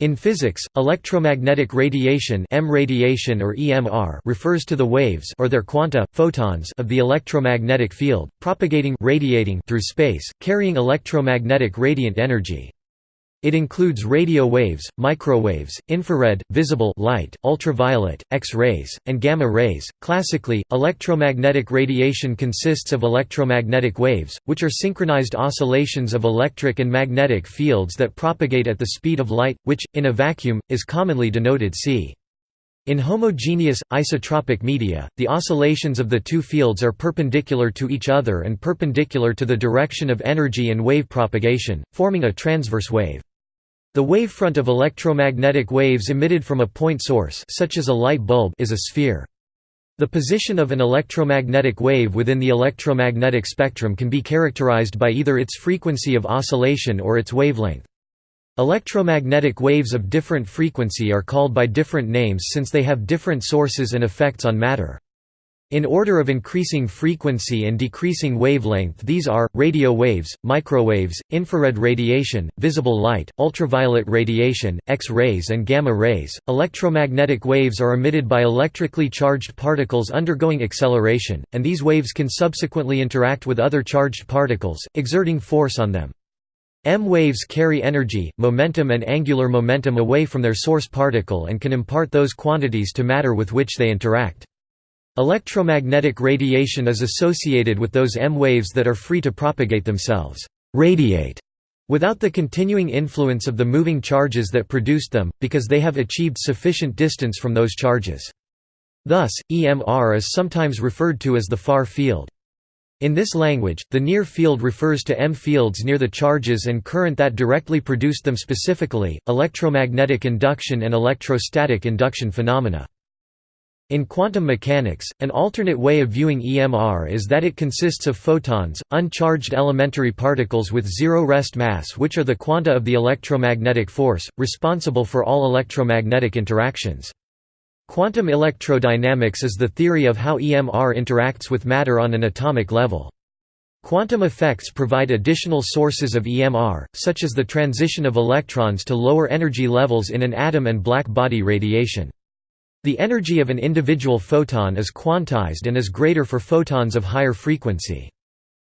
In physics, electromagnetic radiation M radiation or EMR refers to the waves or their quanta, photons of the electromagnetic field, propagating radiating through space, carrying electromagnetic radiant energy. It includes radio waves, microwaves, infrared, visible light, ultraviolet, X-rays, and gamma rays. Classically, electromagnetic radiation consists of electromagnetic waves, which are synchronized oscillations of electric and magnetic fields that propagate at the speed of light, which, in a vacuum, is commonly denoted c. In homogeneous, isotropic media, the oscillations of the two fields are perpendicular to each other and perpendicular to the direction of energy and wave propagation, forming a transverse wave. The wavefront of electromagnetic waves emitted from a point source such as a light bulb is a sphere. The position of an electromagnetic wave within the electromagnetic spectrum can be characterized by either its frequency of oscillation or its wavelength. Electromagnetic waves of different frequency are called by different names since they have different sources and effects on matter. In order of increasing frequency and decreasing wavelength these are, radio waves, microwaves, infrared radiation, visible light, ultraviolet radiation, X-rays and gamma rays. Electromagnetic waves are emitted by electrically charged particles undergoing acceleration, and these waves can subsequently interact with other charged particles, exerting force on them. M waves carry energy, momentum and angular momentum away from their source particle and can impart those quantities to matter with which they interact. Electromagnetic radiation is associated with those M waves that are free to propagate themselves radiate without the continuing influence of the moving charges that produced them, because they have achieved sufficient distance from those charges. Thus, EMR is sometimes referred to as the far field. In this language, the near field refers to M fields near the charges and current that directly produced them specifically, electromagnetic induction and electrostatic induction phenomena. In quantum mechanics, an alternate way of viewing EMR is that it consists of photons, uncharged elementary particles with zero rest mass which are the quanta of the electromagnetic force, responsible for all electromagnetic interactions. Quantum electrodynamics is the theory of how EMR interacts with matter on an atomic level. Quantum effects provide additional sources of EMR, such as the transition of electrons to lower energy levels in an atom and black body radiation. The energy of an individual photon is quantized and is greater for photons of higher frequency.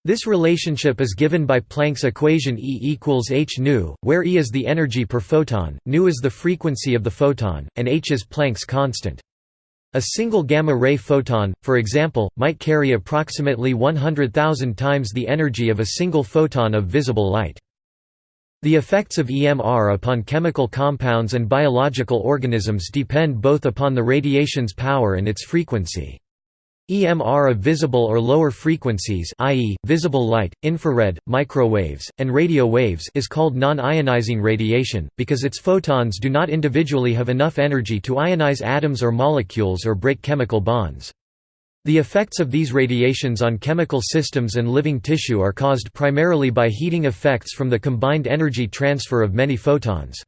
This relationship is given by Planck's equation E equals h nu, where E is the energy per photon, nu is the frequency of the photon, and h is Planck's constant. A single gamma-ray photon, for example, might carry approximately 100,000 times the energy of a single photon of visible light. The effects of EMR upon chemical compounds and biological organisms depend both upon the radiation's power and its frequency. EMR of visible or lower frequencies i.e., visible light, infrared, microwaves, and radio waves is called non-ionizing radiation, because its photons do not individually have enough energy to ionize atoms or molecules or break chemical bonds. The effects of these radiations on chemical systems and living tissue are caused primarily by heating effects from the combined energy transfer of many photons.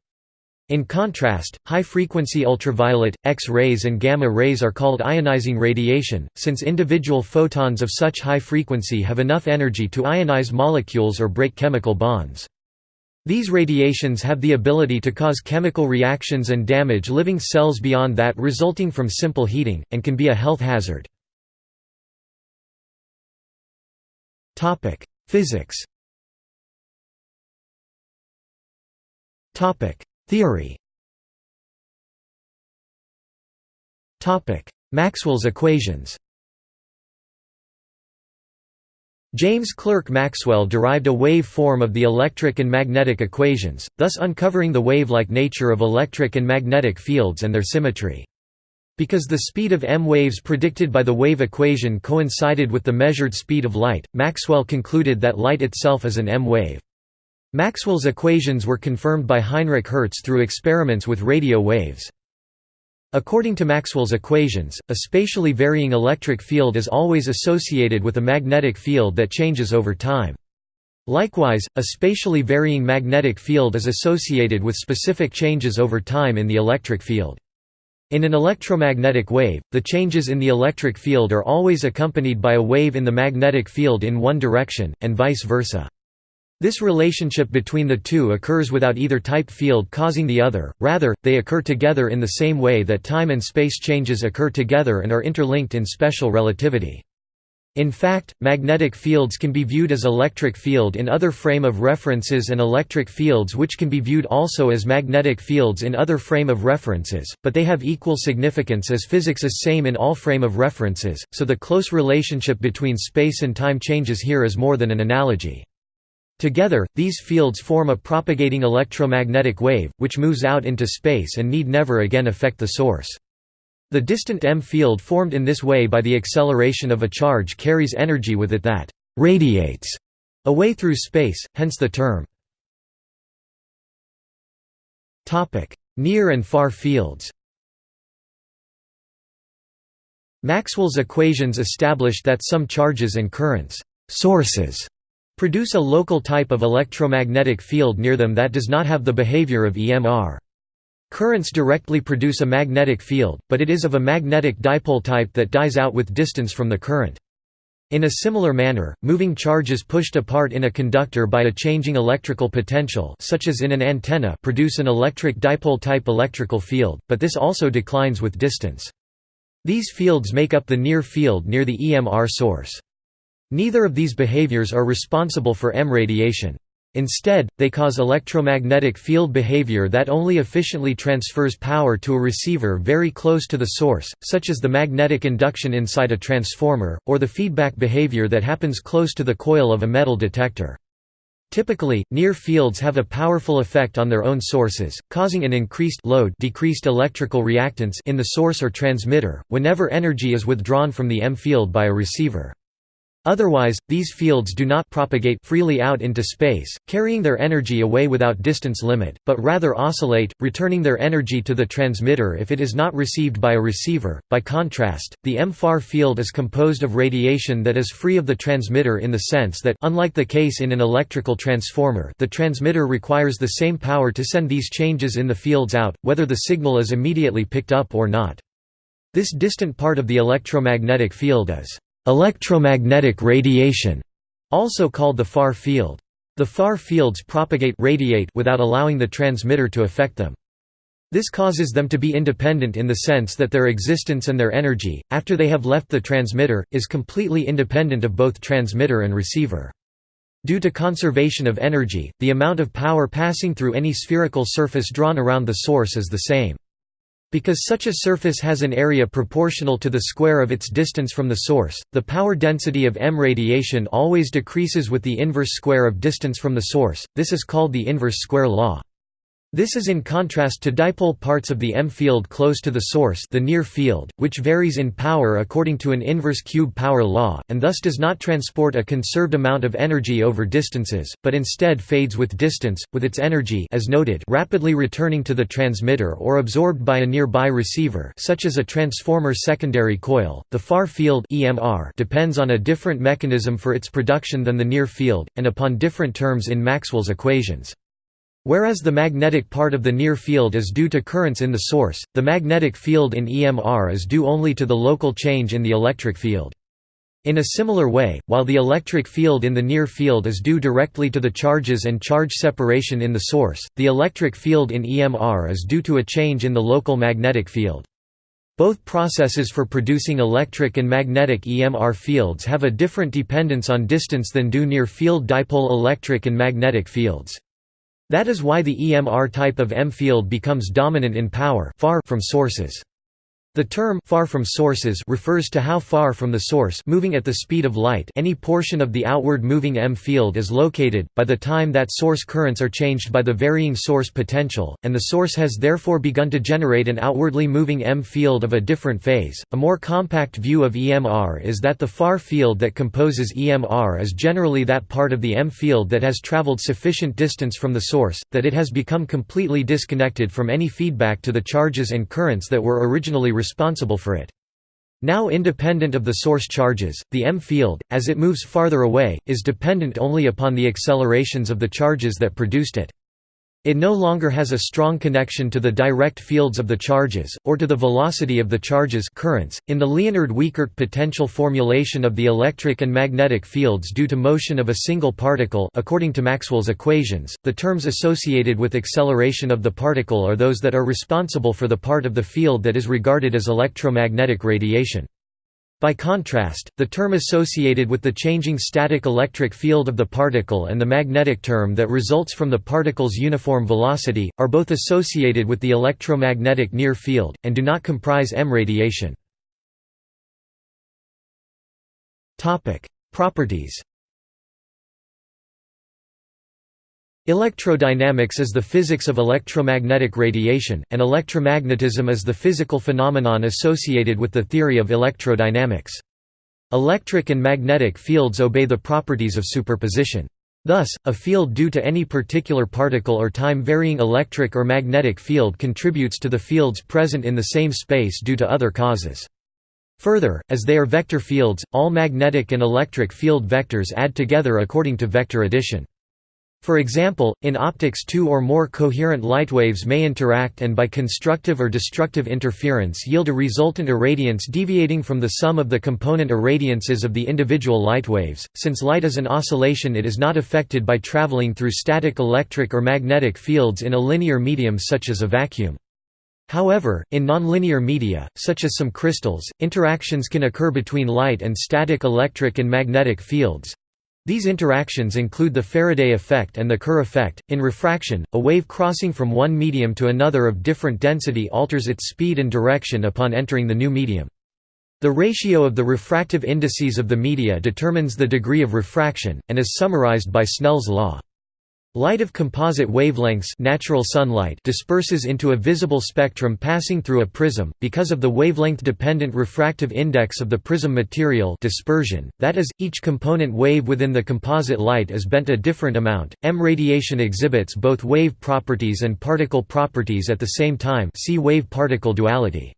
In contrast, high-frequency ultraviolet, X-rays and gamma rays are called ionizing radiation, since individual photons of such high frequency have enough energy to ionize molecules or break chemical bonds. These radiations have the ability to cause chemical reactions and damage living cells beyond that resulting from simple heating, and can be a health hazard. Topic: Physics. Topic: Theory. Topic: Maxwell's equations. James Clerk Maxwell derived a wave form of the electric and magnetic equations, thus uncovering the wave-like nature of electric and magnetic fields and their symmetry. Because the speed of m waves predicted by the wave equation coincided with the measured speed of light, Maxwell concluded that light itself is an m wave. Maxwell's equations were confirmed by Heinrich Hertz through experiments with radio waves. According to Maxwell's equations, a spatially varying electric field is always associated with a magnetic field that changes over time. Likewise, a spatially varying magnetic field is associated with specific changes over time in the electric field. In an electromagnetic wave, the changes in the electric field are always accompanied by a wave in the magnetic field in one direction, and vice versa. This relationship between the two occurs without either type field causing the other, rather, they occur together in the same way that time and space changes occur together and are interlinked in special relativity. In fact, magnetic fields can be viewed as electric field in other frame of references and electric fields which can be viewed also as magnetic fields in other frame of references, but they have equal significance as physics is same in all frame of references, so the close relationship between space and time changes here is more than an analogy. Together, these fields form a propagating electromagnetic wave, which moves out into space and need never again affect the source. The distant M field formed in this way by the acceleration of a charge carries energy with it that «radiates» away through space, hence the term. Near and far fields Maxwell's equations established that some charges and currents sources produce a local type of electromagnetic field near them that does not have the behavior of EMR. Currents directly produce a magnetic field, but it is of a magnetic dipole type that dies out with distance from the current. In a similar manner, moving charges pushed apart in a conductor by a changing electrical potential such as in an antenna produce an electric dipole-type electrical field, but this also declines with distance. These fields make up the near field near the EMR source. Neither of these behaviors are responsible for M radiation. Instead, they cause electromagnetic field behavior that only efficiently transfers power to a receiver very close to the source, such as the magnetic induction inside a transformer, or the feedback behavior that happens close to the coil of a metal detector. Typically, near fields have a powerful effect on their own sources, causing an increased load decreased electrical reactance in the source or transmitter, whenever energy is withdrawn from the M field by a receiver. Otherwise, these fields do not propagate freely out into space, carrying their energy away without distance limit, but rather oscillate, returning their energy to the transmitter if it is not received by a receiver. By contrast, the M-far field is composed of radiation that is free of the transmitter in the sense that unlike the case in an electrical transformer, the transmitter requires the same power to send these changes in the fields out, whether the signal is immediately picked up or not. This distant part of the electromagnetic field is Electromagnetic radiation, also called the far field. The far fields propagate radiate without allowing the transmitter to affect them. This causes them to be independent in the sense that their existence and their energy, after they have left the transmitter, is completely independent of both transmitter and receiver. Due to conservation of energy, the amount of power passing through any spherical surface drawn around the source is the same. Because such a surface has an area proportional to the square of its distance from the source, the power density of M radiation always decreases with the inverse square of distance from the source, this is called the inverse square law. This is in contrast to dipole parts of the M field close to the source the near field, which varies in power according to an inverse cube power law, and thus does not transport a conserved amount of energy over distances, but instead fades with distance, with its energy as noted rapidly returning to the transmitter or absorbed by a nearby receiver such as a transformer secondary coil. The far field EMR depends on a different mechanism for its production than the near field, and upon different terms in Maxwell's equations. Whereas the magnetic part of the near field is due to currents in the source, the magnetic field in EMR is due only to the local change in the electric field. In a similar way, while the electric field in the near field is due directly to the charges and charge separation in the source, the electric field in EMR is due to a change in the local magnetic field. Both processes for producing electric and magnetic EMR fields have a different dependence on distance than do near field dipole electric and magnetic fields. That is why the EMR type of M field becomes dominant in power far from sources. The term far from sources refers to how far from the source moving at the speed of light any portion of the outward moving M field is located, by the time that source currents are changed by the varying source potential, and the source has therefore begun to generate an outwardly moving M field of a different phase. A more compact view of EMR is that the far field that composes EMR is generally that part of the M field that has traveled sufficient distance from the source, that it has become completely disconnected from any feedback to the charges and currents that were originally responsible for it. Now independent of the source charges, the M field, as it moves farther away, is dependent only upon the accelerations of the charges that produced it. It no longer has a strong connection to the direct fields of the charges, or to the velocity of the charges currents. .In the Liénard-Wiechert potential formulation of the electric and magnetic fields due to motion of a single particle according to Maxwell's equations, the terms associated with acceleration of the particle are those that are responsible for the part of the field that is regarded as electromagnetic radiation. By contrast, the term associated with the changing static electric field of the particle and the magnetic term that results from the particle's uniform velocity, are both associated with the electromagnetic near field, and do not comprise M radiation. Properties Electrodynamics is the physics of electromagnetic radiation, and electromagnetism is the physical phenomenon associated with the theory of electrodynamics. Electric and magnetic fields obey the properties of superposition. Thus, a field due to any particular particle or time-varying electric or magnetic field contributes to the fields present in the same space due to other causes. Further, as they are vector fields, all magnetic and electric field vectors add together according to vector addition. For example, in optics two or more coherent light waves may interact and by constructive or destructive interference yield a resultant irradiance deviating from the sum of the component irradiances of the individual light waves. Since light is an oscillation it is not affected by traveling through static electric or magnetic fields in a linear medium such as a vacuum. However, in nonlinear media, such as some crystals, interactions can occur between light and static electric and magnetic fields, these interactions include the Faraday effect and the Kerr effect. In refraction, a wave crossing from one medium to another of different density alters its speed and direction upon entering the new medium. The ratio of the refractive indices of the media determines the degree of refraction, and is summarized by Snell's law. Light of composite wavelengths natural sunlight disperses into a visible spectrum passing through a prism, because of the wavelength-dependent refractive index of the prism material dispersion, that is, each component wave within the composite light is bent a different amount. M radiation exhibits both wave properties and particle properties at the same time see wave-particle duality.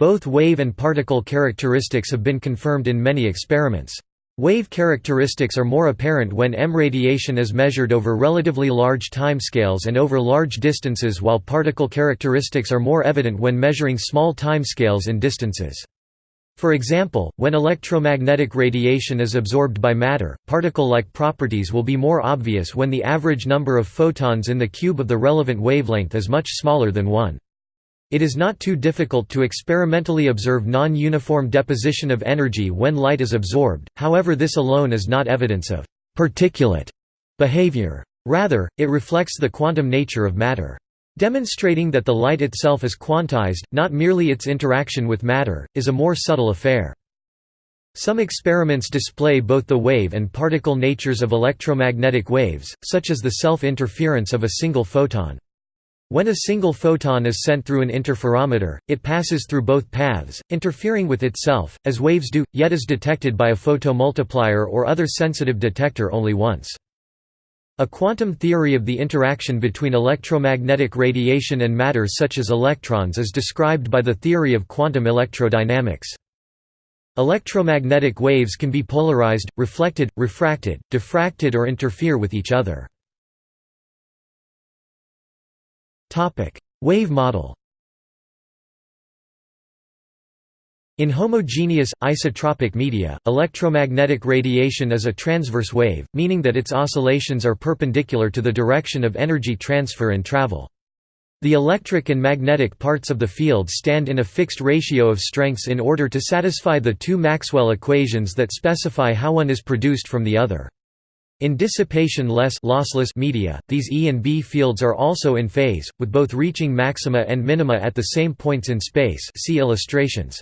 Both wave and particle characteristics have been confirmed in many experiments. Wave characteristics are more apparent when M radiation is measured over relatively large timescales and over large distances while particle characteristics are more evident when measuring small timescales and distances. For example, when electromagnetic radiation is absorbed by matter, particle-like properties will be more obvious when the average number of photons in the cube of the relevant wavelength is much smaller than 1. It is not too difficult to experimentally observe non-uniform deposition of energy when light is absorbed, however this alone is not evidence of «particulate» behavior. Rather, it reflects the quantum nature of matter. Demonstrating that the light itself is quantized, not merely its interaction with matter, is a more subtle affair. Some experiments display both the wave and particle natures of electromagnetic waves, such as the self-interference of a single photon. When a single photon is sent through an interferometer, it passes through both paths, interfering with itself, as waves do, yet is detected by a photomultiplier or other sensitive detector only once. A quantum theory of the interaction between electromagnetic radiation and matter such as electrons is described by the theory of quantum electrodynamics. Electromagnetic waves can be polarized, reflected, refracted, diffracted or interfere with each other. Topic: Wave model. In homogeneous, isotropic media, electromagnetic radiation is a transverse wave, meaning that its oscillations are perpendicular to the direction of energy transfer and travel. The electric and magnetic parts of the field stand in a fixed ratio of strengths in order to satisfy the two Maxwell equations that specify how one is produced from the other. In dissipation-less lossless media, these E and B fields are also in phase, with both reaching maxima and minima at the same points in space see illustrations.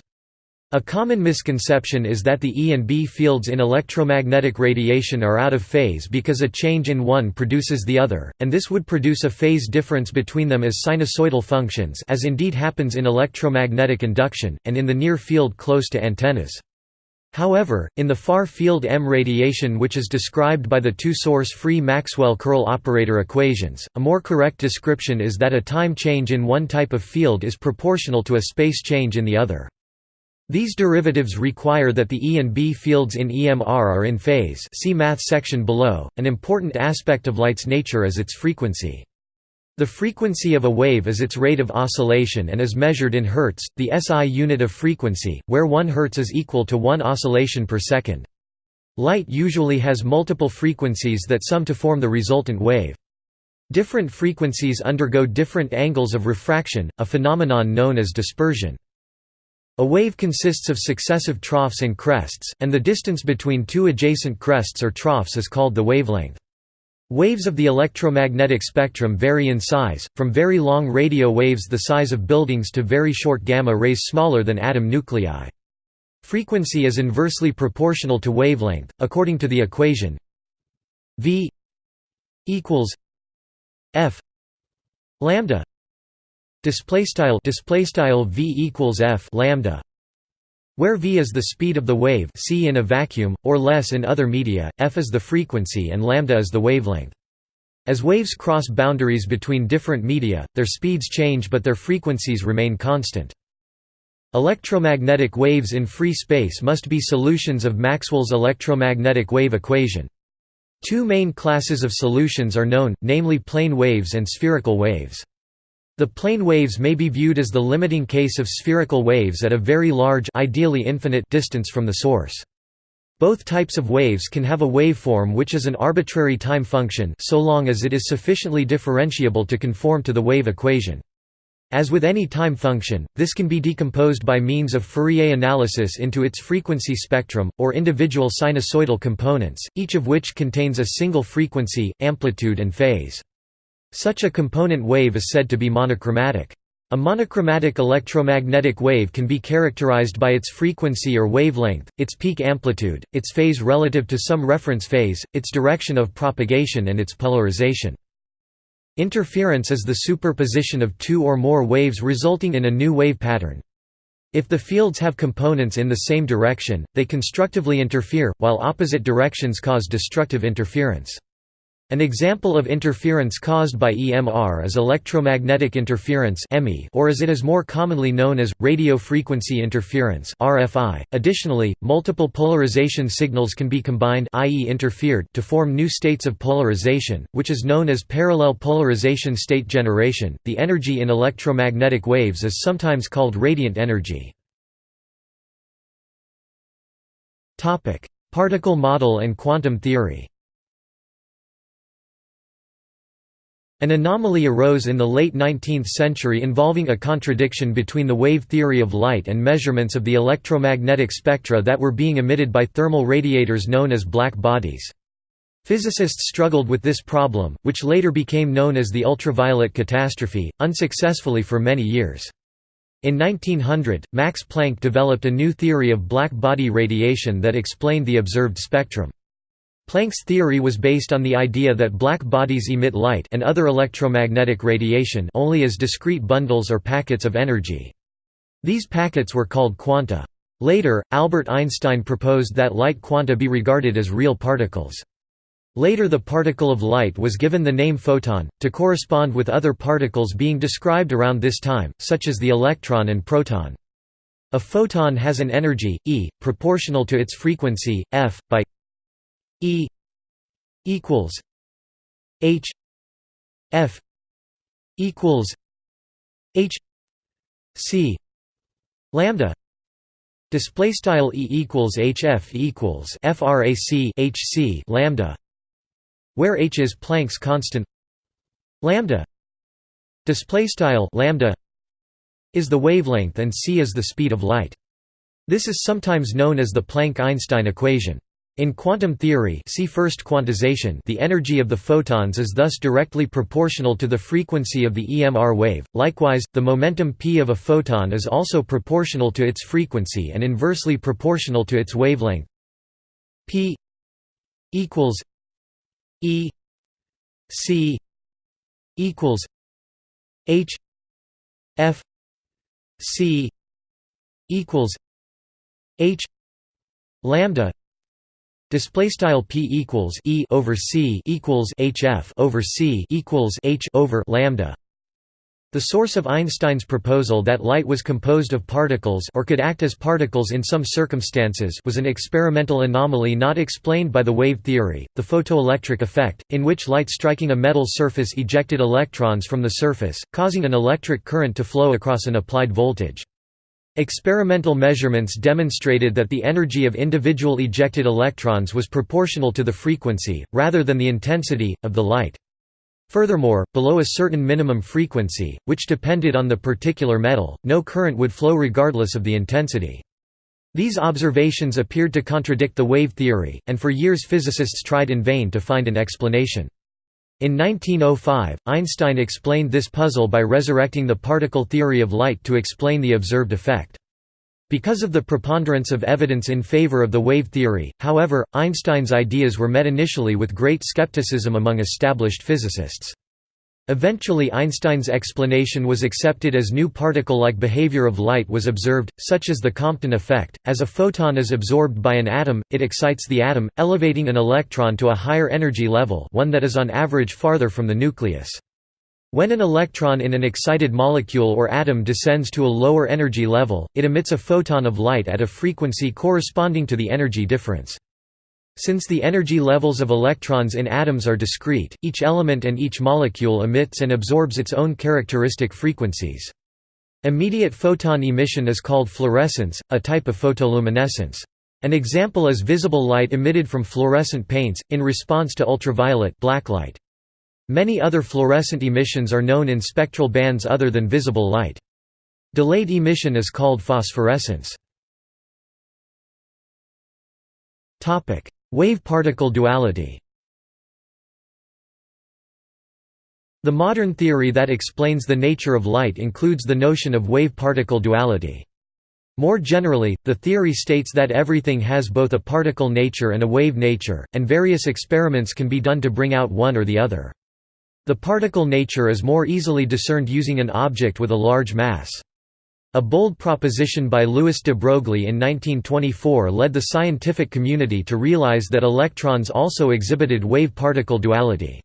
A common misconception is that the E and B fields in electromagnetic radiation are out of phase because a change in one produces the other, and this would produce a phase difference between them as sinusoidal functions as indeed happens in electromagnetic induction, and in the near field close to antennas. However, in the far-field M radiation which is described by the two source-free Maxwell-Curl operator equations, a more correct description is that a time change in one type of field is proportional to a space change in the other. These derivatives require that the E and B fields in EMR are in phase see math section below. An important aspect of light's nature is its frequency. The frequency of a wave is its rate of oscillation and is measured in hertz, the SI unit of frequency, where 1 hertz is equal to 1 oscillation per second. Light usually has multiple frequencies that sum to form the resultant wave. Different frequencies undergo different angles of refraction, a phenomenon known as dispersion. A wave consists of successive troughs and crests, and the distance between two adjacent crests or troughs is called the wavelength. Waves of the electromagnetic spectrum vary in size, from very long radio waves the size of buildings to very short gamma rays smaller than atom nuclei. Frequency is inversely proportional to wavelength, according to the equation v equals f lambda display style display style v equals f lambda where v is the speed of the wave c in a vacuum or less in other media f is the frequency and lambda is the wavelength. As waves cross boundaries between different media their speeds change but their frequencies remain constant. Electromagnetic waves in free space must be solutions of maxwell's electromagnetic wave equation. Two main classes of solutions are known, namely plane waves and spherical waves. The plane waves may be viewed as the limiting case of spherical waves at a very large ideally infinite distance from the source. Both types of waves can have a waveform which is an arbitrary time function so long as it is sufficiently differentiable to conform to the wave equation. As with any time function, this can be decomposed by means of Fourier analysis into its frequency spectrum, or individual sinusoidal components, each of which contains a single frequency, amplitude and phase. Such a component wave is said to be monochromatic. A monochromatic electromagnetic wave can be characterized by its frequency or wavelength, its peak amplitude, its phase relative to some reference phase, its direction of propagation and its polarization. Interference is the superposition of two or more waves resulting in a new wave pattern. If the fields have components in the same direction, they constructively interfere, while opposite directions cause destructive interference. An example of interference caused by EMR is electromagnetic interference or as it is more commonly known as, radio frequency interference. .Additionally, multiple polarization signals can be combined i.e. interfered to form new states of polarization, which is known as parallel polarization state generation. The energy in electromagnetic waves is sometimes called radiant energy. Particle model and quantum theory An anomaly arose in the late 19th century involving a contradiction between the wave theory of light and measurements of the electromagnetic spectra that were being emitted by thermal radiators known as black bodies. Physicists struggled with this problem, which later became known as the ultraviolet catastrophe, unsuccessfully for many years. In 1900, Max Planck developed a new theory of black body radiation that explained the observed spectrum. Planck's theory was based on the idea that black bodies emit light and other electromagnetic radiation only as discrete bundles or packets of energy. These packets were called quanta. Later, Albert Einstein proposed that light quanta be regarded as real particles. Later the particle of light was given the name photon, to correspond with other particles being described around this time, such as the electron and proton. A photon has an energy, E, proportional to its frequency, f, by E equals H F equals H C lambda. Display style E equals HF equals frac HC lambda where H is Planck's constant. Lambda. Display style lambda is the wavelength and c is the speed of light. This is sometimes known as the Planck-Einstein equation in quantum theory see first quantization. The energy of the photons is thus directly proportional to the frequency of the EMR wave, likewise, the momentum p of a photon is also proportional to its frequency and inversely proportional to its wavelength. P equals e c equals h f c equals h lambda Display style p equals e over c equals hf over c equals h over lambda. The source of Einstein's proposal that light was composed of particles or could act as particles in some circumstances was an experimental anomaly not explained by the wave theory, the photoelectric effect, in which light striking a metal surface ejected electrons from the surface, causing an electric current to flow across an applied voltage. Experimental measurements demonstrated that the energy of individual ejected electrons was proportional to the frequency, rather than the intensity, of the light. Furthermore, below a certain minimum frequency, which depended on the particular metal, no current would flow regardless of the intensity. These observations appeared to contradict the wave theory, and for years physicists tried in vain to find an explanation. In 1905, Einstein explained this puzzle by resurrecting the particle theory of light to explain the observed effect. Because of the preponderance of evidence in favor of the wave theory, however, Einstein's ideas were met initially with great skepticism among established physicists. Eventually Einstein's explanation was accepted as new particle-like behavior of light was observed, such as the Compton effect. As a photon is absorbed by an atom, it excites the atom, elevating an electron to a higher energy level one that is on average farther from the nucleus. When an electron in an excited molecule or atom descends to a lower energy level, it emits a photon of light at a frequency corresponding to the energy difference. Since the energy levels of electrons in atoms are discrete, each element and each molecule emits and absorbs its own characteristic frequencies. Immediate photon emission is called fluorescence, a type of photoluminescence. An example is visible light emitted from fluorescent paints, in response to ultraviolet blacklight. Many other fluorescent emissions are known in spectral bands other than visible light. Delayed emission is called phosphorescence. Wave-particle duality The modern theory that explains the nature of light includes the notion of wave-particle duality. More generally, the theory states that everything has both a particle nature and a wave nature, and various experiments can be done to bring out one or the other. The particle nature is more easily discerned using an object with a large mass. A bold proposition by Louis de Broglie in 1924 led the scientific community to realize that electrons also exhibited wave-particle duality.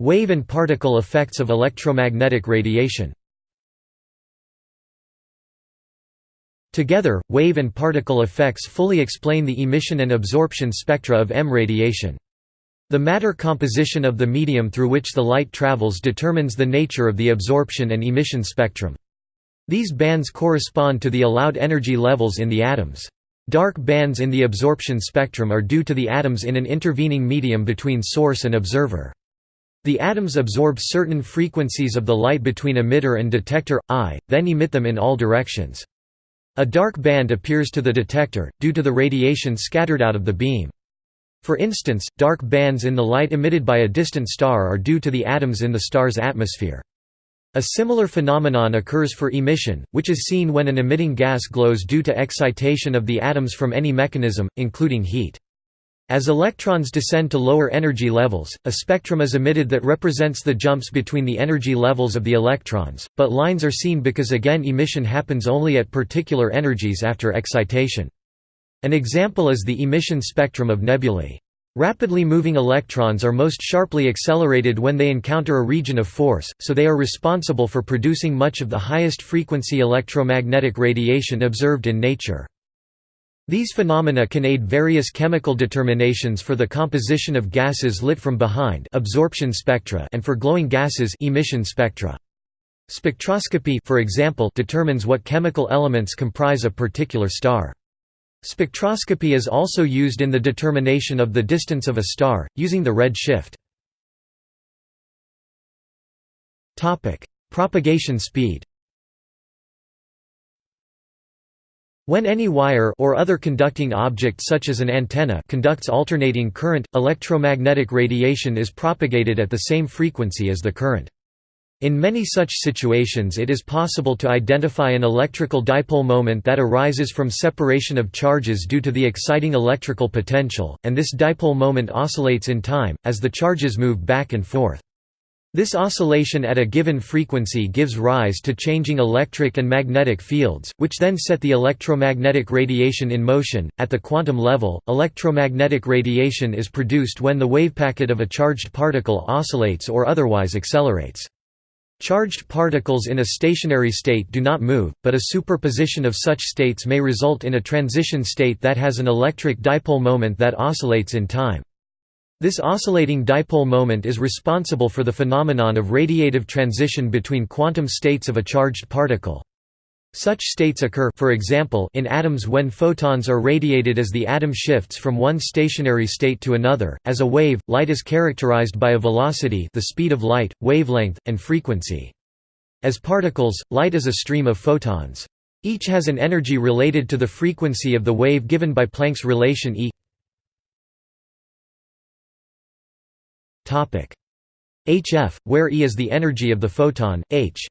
Wave and particle effects of electromagnetic radiation Together, wave and particle effects fully explain the emission and absorption spectra of EM radiation. The matter composition of the medium through which the light travels determines the nature of the absorption and emission spectrum. These bands correspond to the allowed energy levels in the atoms. Dark bands in the absorption spectrum are due to the atoms in an intervening medium between source and observer. The atoms absorb certain frequencies of the light between emitter and detector, I, then emit them in all directions. A dark band appears to the detector, due to the radiation scattered out of the beam. For instance, dark bands in the light emitted by a distant star are due to the atoms in the star's atmosphere. A similar phenomenon occurs for emission, which is seen when an emitting gas glows due to excitation of the atoms from any mechanism, including heat. As electrons descend to lower energy levels, a spectrum is emitted that represents the jumps between the energy levels of the electrons, but lines are seen because again emission happens only at particular energies after excitation. An example is the emission spectrum of nebulae. Rapidly moving electrons are most sharply accelerated when they encounter a region of force, so they are responsible for producing much of the highest frequency electromagnetic radiation observed in nature. These phenomena can aid various chemical determinations for the composition of gases lit from behind absorption spectra and for glowing gases emission spectra. Spectroscopy for example determines what chemical elements comprise a particular star. Spectroscopy is also used in the determination of the distance of a star, using the red shift. Propagation speed When any wire or other conducting object such as an antenna conducts alternating current, electromagnetic radiation is propagated at the same frequency as the current. In many such situations it is possible to identify an electrical dipole moment that arises from separation of charges due to the exciting electrical potential, and this dipole moment oscillates in time, as the charges move back and forth. This oscillation at a given frequency gives rise to changing electric and magnetic fields, which then set the electromagnetic radiation in motion. At the quantum level, electromagnetic radiation is produced when the wavepacket of a charged particle oscillates or otherwise accelerates. Charged particles in a stationary state do not move, but a superposition of such states may result in a transition state that has an electric dipole moment that oscillates in time. This oscillating dipole moment is responsible for the phenomenon of radiative transition between quantum states of a charged particle. Such states occur for example, in atoms when photons are radiated as the atom shifts from one stationary state to another. As a wave, light is characterized by a velocity the speed of light, wavelength, and frequency. As particles, light is a stream of photons. Each has an energy related to the frequency of the wave given by Planck's relation E hf, where E is the energy of the photon, h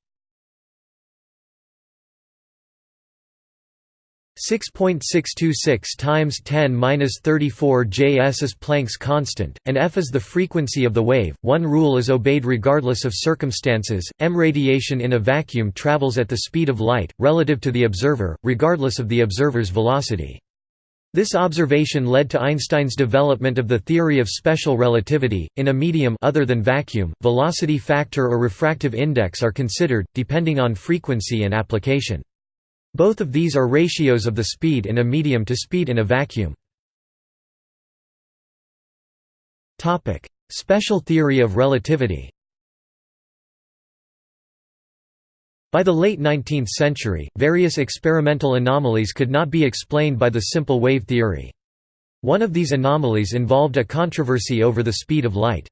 6.626 times 10^-34 Js is Planck's constant, and f is the frequency of the wave. One rule is obeyed regardless of circumstances: m radiation in a vacuum travels at the speed of light relative to the observer, regardless of the observer's velocity. This observation led to Einstein's development of the theory of special relativity. In a medium other than vacuum, velocity factor or refractive index are considered, depending on frequency and application. Both of these are ratios of the speed in a medium to speed in a vacuum. Special theory of relativity By the late 19th century, various experimental anomalies could not be explained by the simple wave theory. One of these anomalies involved a controversy over the speed of light.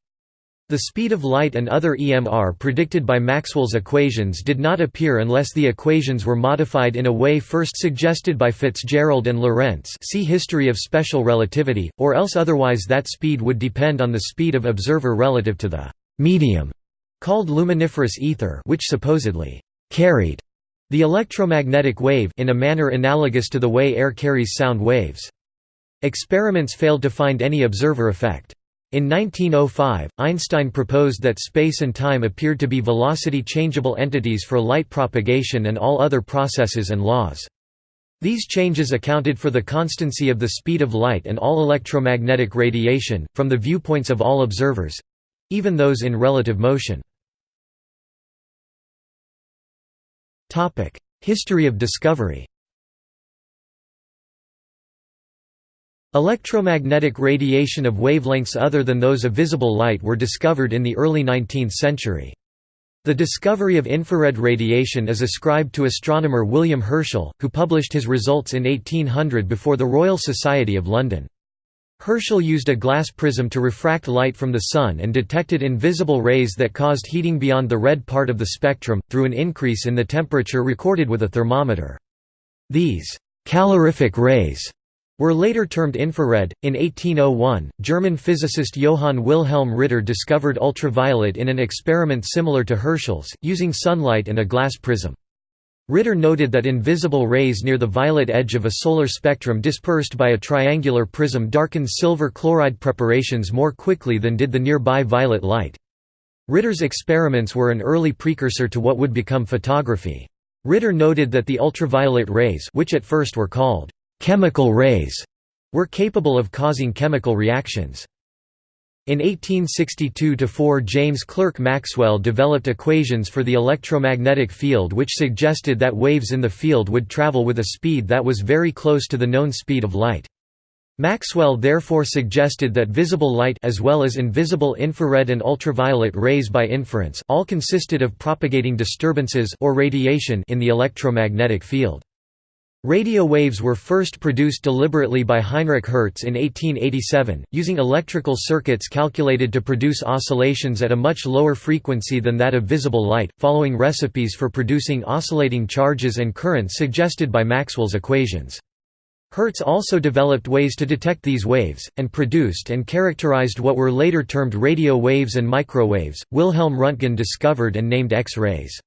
The speed of light and other EMR predicted by Maxwell's equations did not appear unless the equations were modified in a way first suggested by Fitzgerald and Lorentz see History of Special Relativity, or else otherwise that speed would depend on the speed of observer relative to the «medium» called luminiferous ether which supposedly carried the electromagnetic wave in a manner analogous to the way air carries sound waves. Experiments failed to find any observer effect. In 1905, Einstein proposed that space and time appeared to be velocity-changeable entities for light propagation and all other processes and laws. These changes accounted for the constancy of the speed of light and all electromagnetic radiation, from the viewpoints of all observers—even those in relative motion. History of discovery Electromagnetic radiation of wavelengths other than those of visible light were discovered in the early 19th century. The discovery of infrared radiation is ascribed to astronomer William Herschel, who published his results in 1800 before the Royal Society of London. Herschel used a glass prism to refract light from the Sun and detected invisible rays that caused heating beyond the red part of the spectrum, through an increase in the temperature recorded with a thermometer. These calorific rays were later termed infrared. In 1801, German physicist Johann Wilhelm Ritter discovered ultraviolet in an experiment similar to Herschel's, using sunlight and a glass prism. Ritter noted that invisible rays near the violet edge of a solar spectrum dispersed by a triangular prism darkened silver chloride preparations more quickly than did the nearby violet light. Ritter's experiments were an early precursor to what would become photography. Ritter noted that the ultraviolet rays which at first were called chemical rays were capable of causing chemical reactions. In 1862–4 James Clerk Maxwell developed equations for the electromagnetic field which suggested that waves in the field would travel with a speed that was very close to the known speed of light. Maxwell therefore suggested that visible light as well as invisible infrared and ultraviolet rays by inference all consisted of propagating disturbances or radiation in the electromagnetic field. Radio waves were first produced deliberately by Heinrich Hertz in 1887, using electrical circuits calculated to produce oscillations at a much lower frequency than that of visible light, following recipes for producing oscillating charges and currents suggested by Maxwell's equations. Hertz also developed ways to detect these waves, and produced and characterized what were later termed radio waves and microwaves. Wilhelm Röntgen discovered and named X-rays.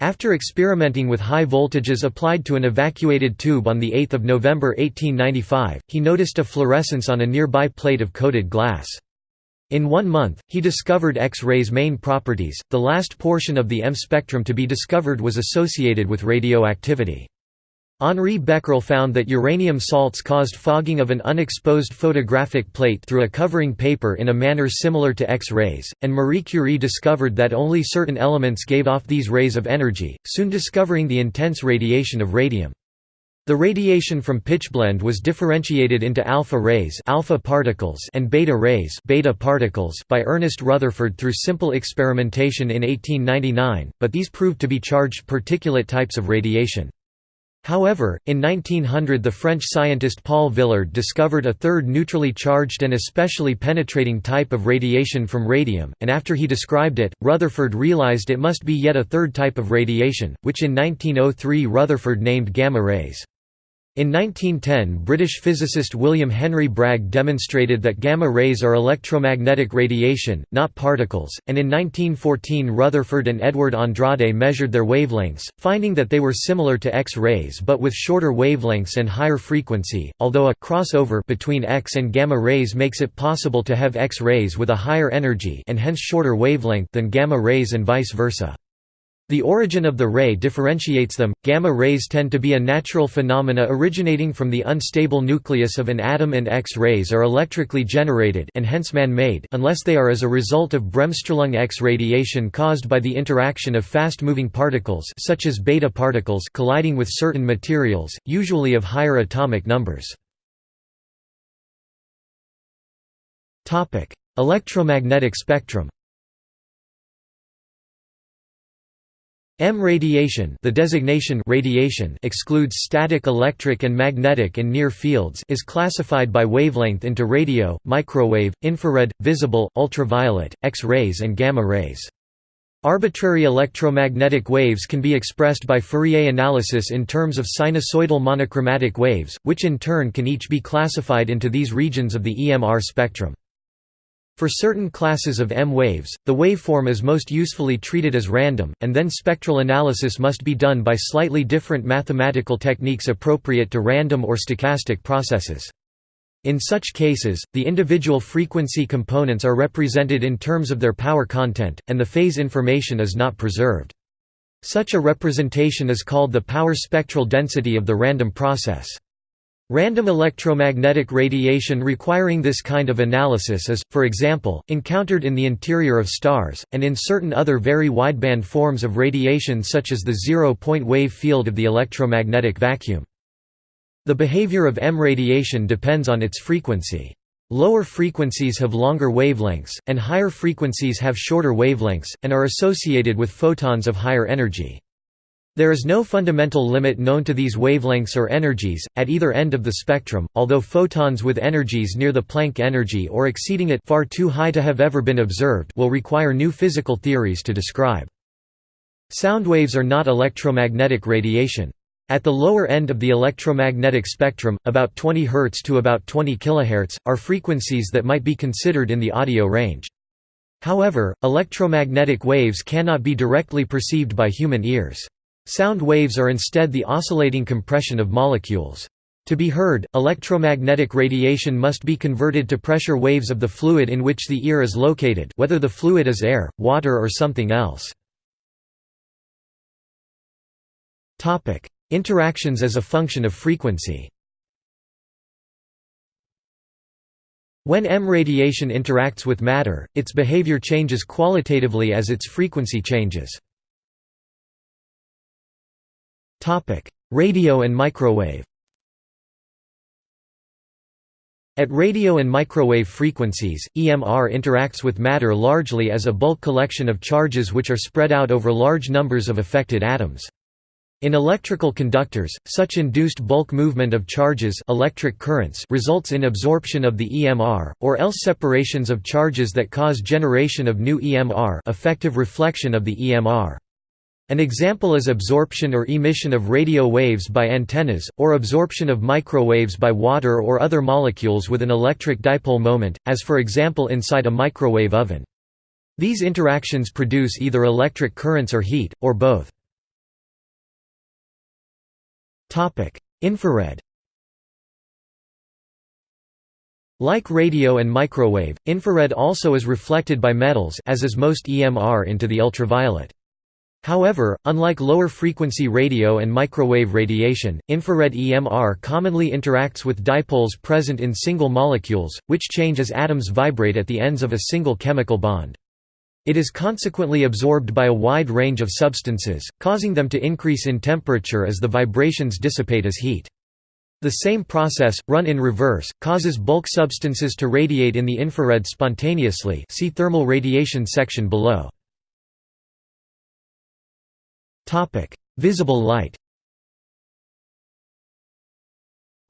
After experimenting with high voltages applied to an evacuated tube on 8 November 1895, he noticed a fluorescence on a nearby plate of coated glass. In one month, he discovered X-rays' main properties. The last portion of the M spectrum to be discovered was associated with radioactivity. Henri Becquerel found that uranium salts caused fogging of an unexposed photographic plate through a covering paper in a manner similar to X-rays, and Marie Curie discovered that only certain elements gave off these rays of energy, soon discovering the intense radiation of radium. The radiation from pitchblende was differentiated into alpha rays alpha particles and beta rays beta particles by Ernest Rutherford through simple experimentation in 1899, but these proved to be charged particulate types of radiation. However, in 1900 the French scientist Paul Villard discovered a third neutrally charged and especially penetrating type of radiation from radium, and after he described it, Rutherford realized it must be yet a third type of radiation, which in 1903 Rutherford named gamma rays. In 1910 British physicist William Henry Bragg demonstrated that gamma rays are electromagnetic radiation, not particles, and in 1914 Rutherford and Edward Andrade measured their wavelengths, finding that they were similar to X-rays but with shorter wavelengths and higher frequency, although a crossover between X and gamma rays makes it possible to have X-rays with a higher energy and hence shorter wavelength than gamma rays and vice versa. The origin of the ray differentiates them. Gamma rays tend to be a natural phenomena originating from the unstable nucleus of an atom and X-rays are electrically generated and hence man-made unless they are as a result of Bremsstrahlung X radiation caused by the interaction of fast-moving particles such as beta particles colliding with certain materials, usually of higher atomic numbers. Topic: Electromagnetic spectrum. EM radiation the designation radiation excludes static electric and magnetic and near fields is classified by wavelength into radio, microwave, infrared, visible, ultraviolet, X-rays and gamma rays. Arbitrary electromagnetic waves can be expressed by Fourier analysis in terms of sinusoidal monochromatic waves, which in turn can each be classified into these regions of the EMR spectrum. For certain classes of EM waves, the waveform is most usefully treated as random, and then spectral analysis must be done by slightly different mathematical techniques appropriate to random or stochastic processes. In such cases, the individual frequency components are represented in terms of their power content, and the phase information is not preserved. Such a representation is called the power spectral density of the random process. Random electromagnetic radiation requiring this kind of analysis is, for example, encountered in the interior of stars, and in certain other very wideband forms of radiation such as the zero-point wave field of the electromagnetic vacuum. The behavior of EM radiation depends on its frequency. Lower frequencies have longer wavelengths, and higher frequencies have shorter wavelengths, and are associated with photons of higher energy. There is no fundamental limit known to these wavelengths or energies, at either end of the spectrum, although photons with energies near the Planck energy or exceeding it far too high to have ever been observed will require new physical theories to describe. Sound waves are not electromagnetic radiation. At the lower end of the electromagnetic spectrum, about 20 Hz to about 20 kHz, are frequencies that might be considered in the audio range. However, electromagnetic waves cannot be directly perceived by human ears. Sound waves are instead the oscillating compression of molecules. To be heard, electromagnetic radiation must be converted to pressure waves of the fluid in which the ear is located whether the fluid is air, water or something else. Interactions as a function of frequency When EM radiation interacts with matter, its behavior changes qualitatively as its frequency changes. Radio and microwave At radio and microwave frequencies, EMR interacts with matter largely as a bulk collection of charges which are spread out over large numbers of affected atoms. In electrical conductors, such induced bulk movement of charges electric currents results in absorption of the EMR, or else separations of charges that cause generation of new EMR effective reflection of the EMR. An example is absorption or emission of radio waves by antennas, or absorption of microwaves by water or other molecules with an electric dipole moment, as for example inside a microwave oven. These interactions produce either electric currents or heat, or both. Infrared Like radio and microwave, infrared also is reflected by metals as is most EMR into the ultraviolet. However, unlike lower-frequency radio and microwave radiation, infrared EMR commonly interacts with dipoles present in single molecules, which change as atoms vibrate at the ends of a single chemical bond. It is consequently absorbed by a wide range of substances, causing them to increase in temperature as the vibrations dissipate as heat. The same process, run in reverse, causes bulk substances to radiate in the infrared spontaneously see thermal radiation section below. Visible light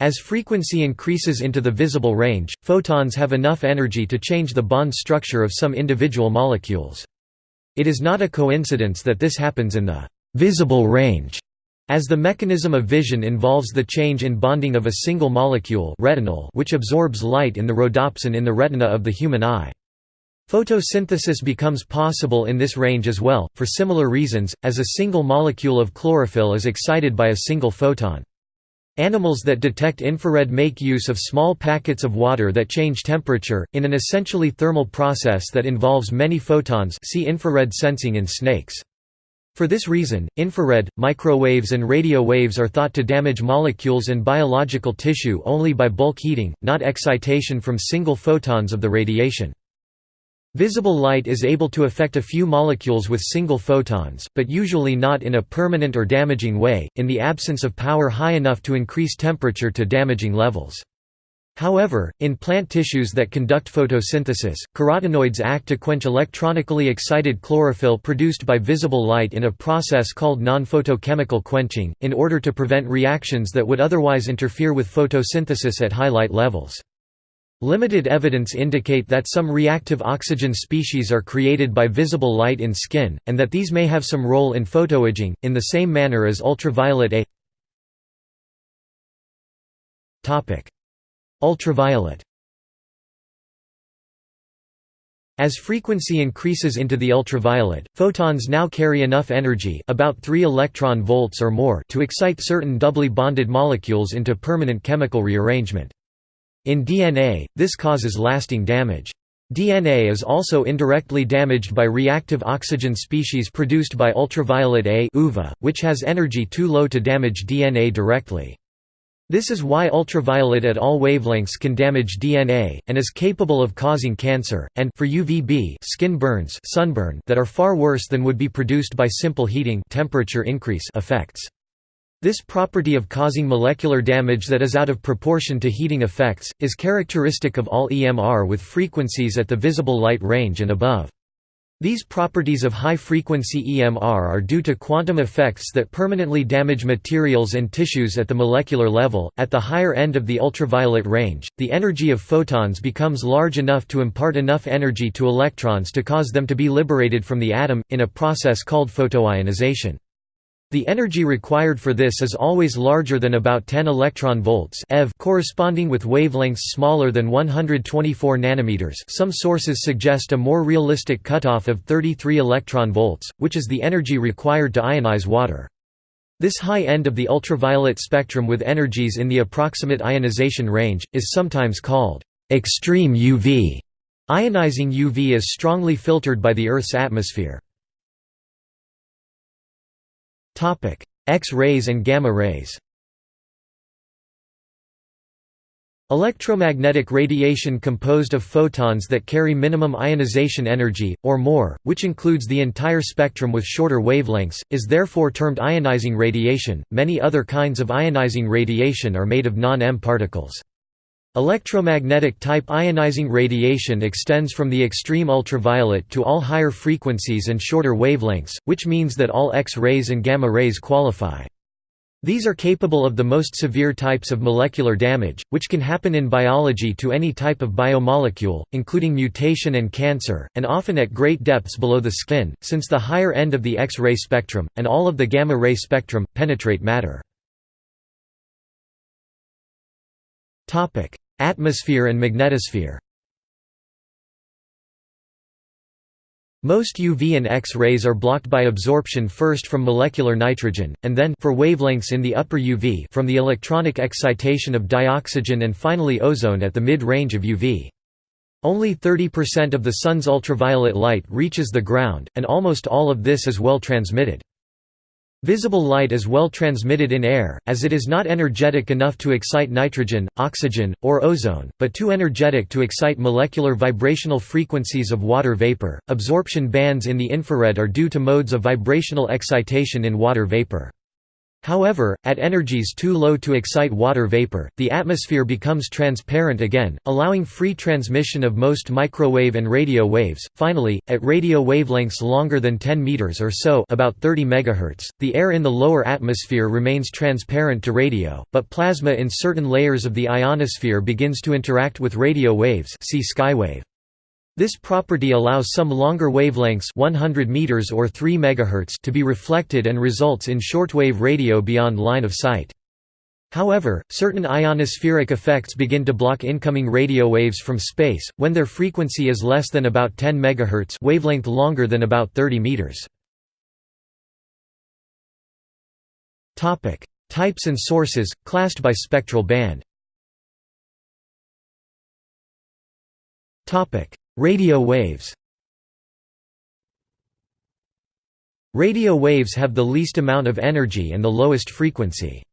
As frequency increases into the visible range, photons have enough energy to change the bond structure of some individual molecules. It is not a coincidence that this happens in the visible range as the mechanism of vision involves the change in bonding of a single molecule retinal which absorbs light in the rhodopsin in the retina of the human eye. Photosynthesis becomes possible in this range as well, for similar reasons, as a single molecule of chlorophyll is excited by a single photon. Animals that detect infrared make use of small packets of water that change temperature, in an essentially thermal process that involves many photons see infrared sensing in snakes. For this reason, infrared, microwaves and radio waves are thought to damage molecules and biological tissue only by bulk heating, not excitation from single photons of the radiation. Visible light is able to affect a few molecules with single photons, but usually not in a permanent or damaging way, in the absence of power high enough to increase temperature to damaging levels. However, in plant tissues that conduct photosynthesis, carotenoids act to quench electronically excited chlorophyll produced by visible light in a process called non-photochemical quenching, in order to prevent reactions that would otherwise interfere with photosynthesis at high light levels. Limited evidence indicate that some reactive oxygen species are created by visible light in skin, and that these may have some role in photoaging, in the same manner as ultraviolet A. Ultraviolet As frequency increases into the ultraviolet, photons now carry enough energy about 3 electron volts or more to excite certain doubly bonded molecules into permanent chemical rearrangement. In DNA, this causes lasting damage. DNA is also indirectly damaged by reactive oxygen species produced by ultraviolet A UVA, which has energy too low to damage DNA directly. This is why ultraviolet at all wavelengths can damage DNA, and is capable of causing cancer, and for UVB skin burns sunburn that are far worse than would be produced by simple heating temperature increase effects. This property of causing molecular damage that is out of proportion to heating effects, is characteristic of all EMR with frequencies at the visible light range and above. These properties of high-frequency EMR are due to quantum effects that permanently damage materials and tissues at the molecular level. At the higher end of the ultraviolet range, the energy of photons becomes large enough to impart enough energy to electrons to cause them to be liberated from the atom, in a process called photoionization. The energy required for this is always larger than about 10 electron volts eV corresponding with wavelengths smaller than 124 nanometers. Some sources suggest a more realistic cutoff of 33 electron volts, which is the energy required to ionize water. This high end of the ultraviolet spectrum with energies in the approximate ionization range, is sometimes called extreme UV. Ionizing UV is strongly filtered by the Earth's atmosphere. X-rays and gamma rays Electromagnetic radiation composed of photons that carry minimum ionization energy, or more, which includes the entire spectrum with shorter wavelengths, is therefore termed ionizing radiation. Many other kinds of ionizing radiation are made of non-EM particles. Electromagnetic type ionizing radiation extends from the extreme ultraviolet to all higher frequencies and shorter wavelengths, which means that all X-rays and gamma rays qualify. These are capable of the most severe types of molecular damage, which can happen in biology to any type of biomolecule, including mutation and cancer, and often at great depths below the skin, since the higher end of the X-ray spectrum, and all of the gamma-ray spectrum, penetrate matter. Atmosphere and magnetosphere. Most UV and X-rays are blocked by absorption first from molecular nitrogen, and then for wavelengths in the upper UV from the electronic excitation of dioxygen and finally ozone at the mid-range of UV. Only 30% of the Sun's ultraviolet light reaches the ground, and almost all of this is well transmitted. Visible light is well transmitted in air, as it is not energetic enough to excite nitrogen, oxygen, or ozone, but too energetic to excite molecular vibrational frequencies of water vapor. Absorption bands in the infrared are due to modes of vibrational excitation in water vapor. However, at energies too low to excite water vapor, the atmosphere becomes transparent again, allowing free transmission of most microwave and radio waves. Finally, at radio wavelengths longer than 10 meters or so, about 30 megahertz, the air in the lower atmosphere remains transparent to radio, but plasma in certain layers of the ionosphere begins to interact with radio waves. See skywave. This property allows some longer wavelengths 100 meters or 3 MHz to be reflected and results in shortwave radio beyond line of sight. However, certain ionospheric effects begin to block incoming radio waves from space, when their frequency is less than about 10 MHz wavelength longer than about 30 meters. Types and sources, classed by spectral band Radio waves Radio waves have the least amount of energy and the lowest frequency.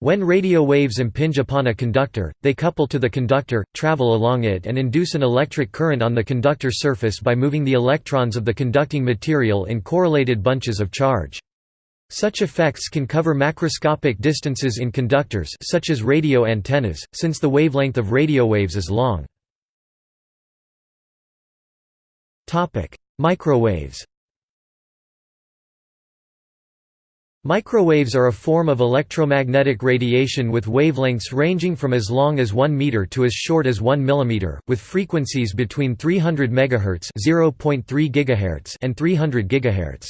When radio waves impinge upon a conductor, they couple to the conductor, travel along it and induce an electric current on the conductor surface by moving the electrons of the conducting material in correlated bunches of charge. Such effects can cover macroscopic distances in conductors such as radio antennas, since the wavelength of radio waves is long. Microwaves. Microwaves are a form of electromagnetic radiation with wavelengths ranging from as long as 1 meter to as short as 1 millimeter, with frequencies between 300 MHz (0.3 GHz) and 300 GHz.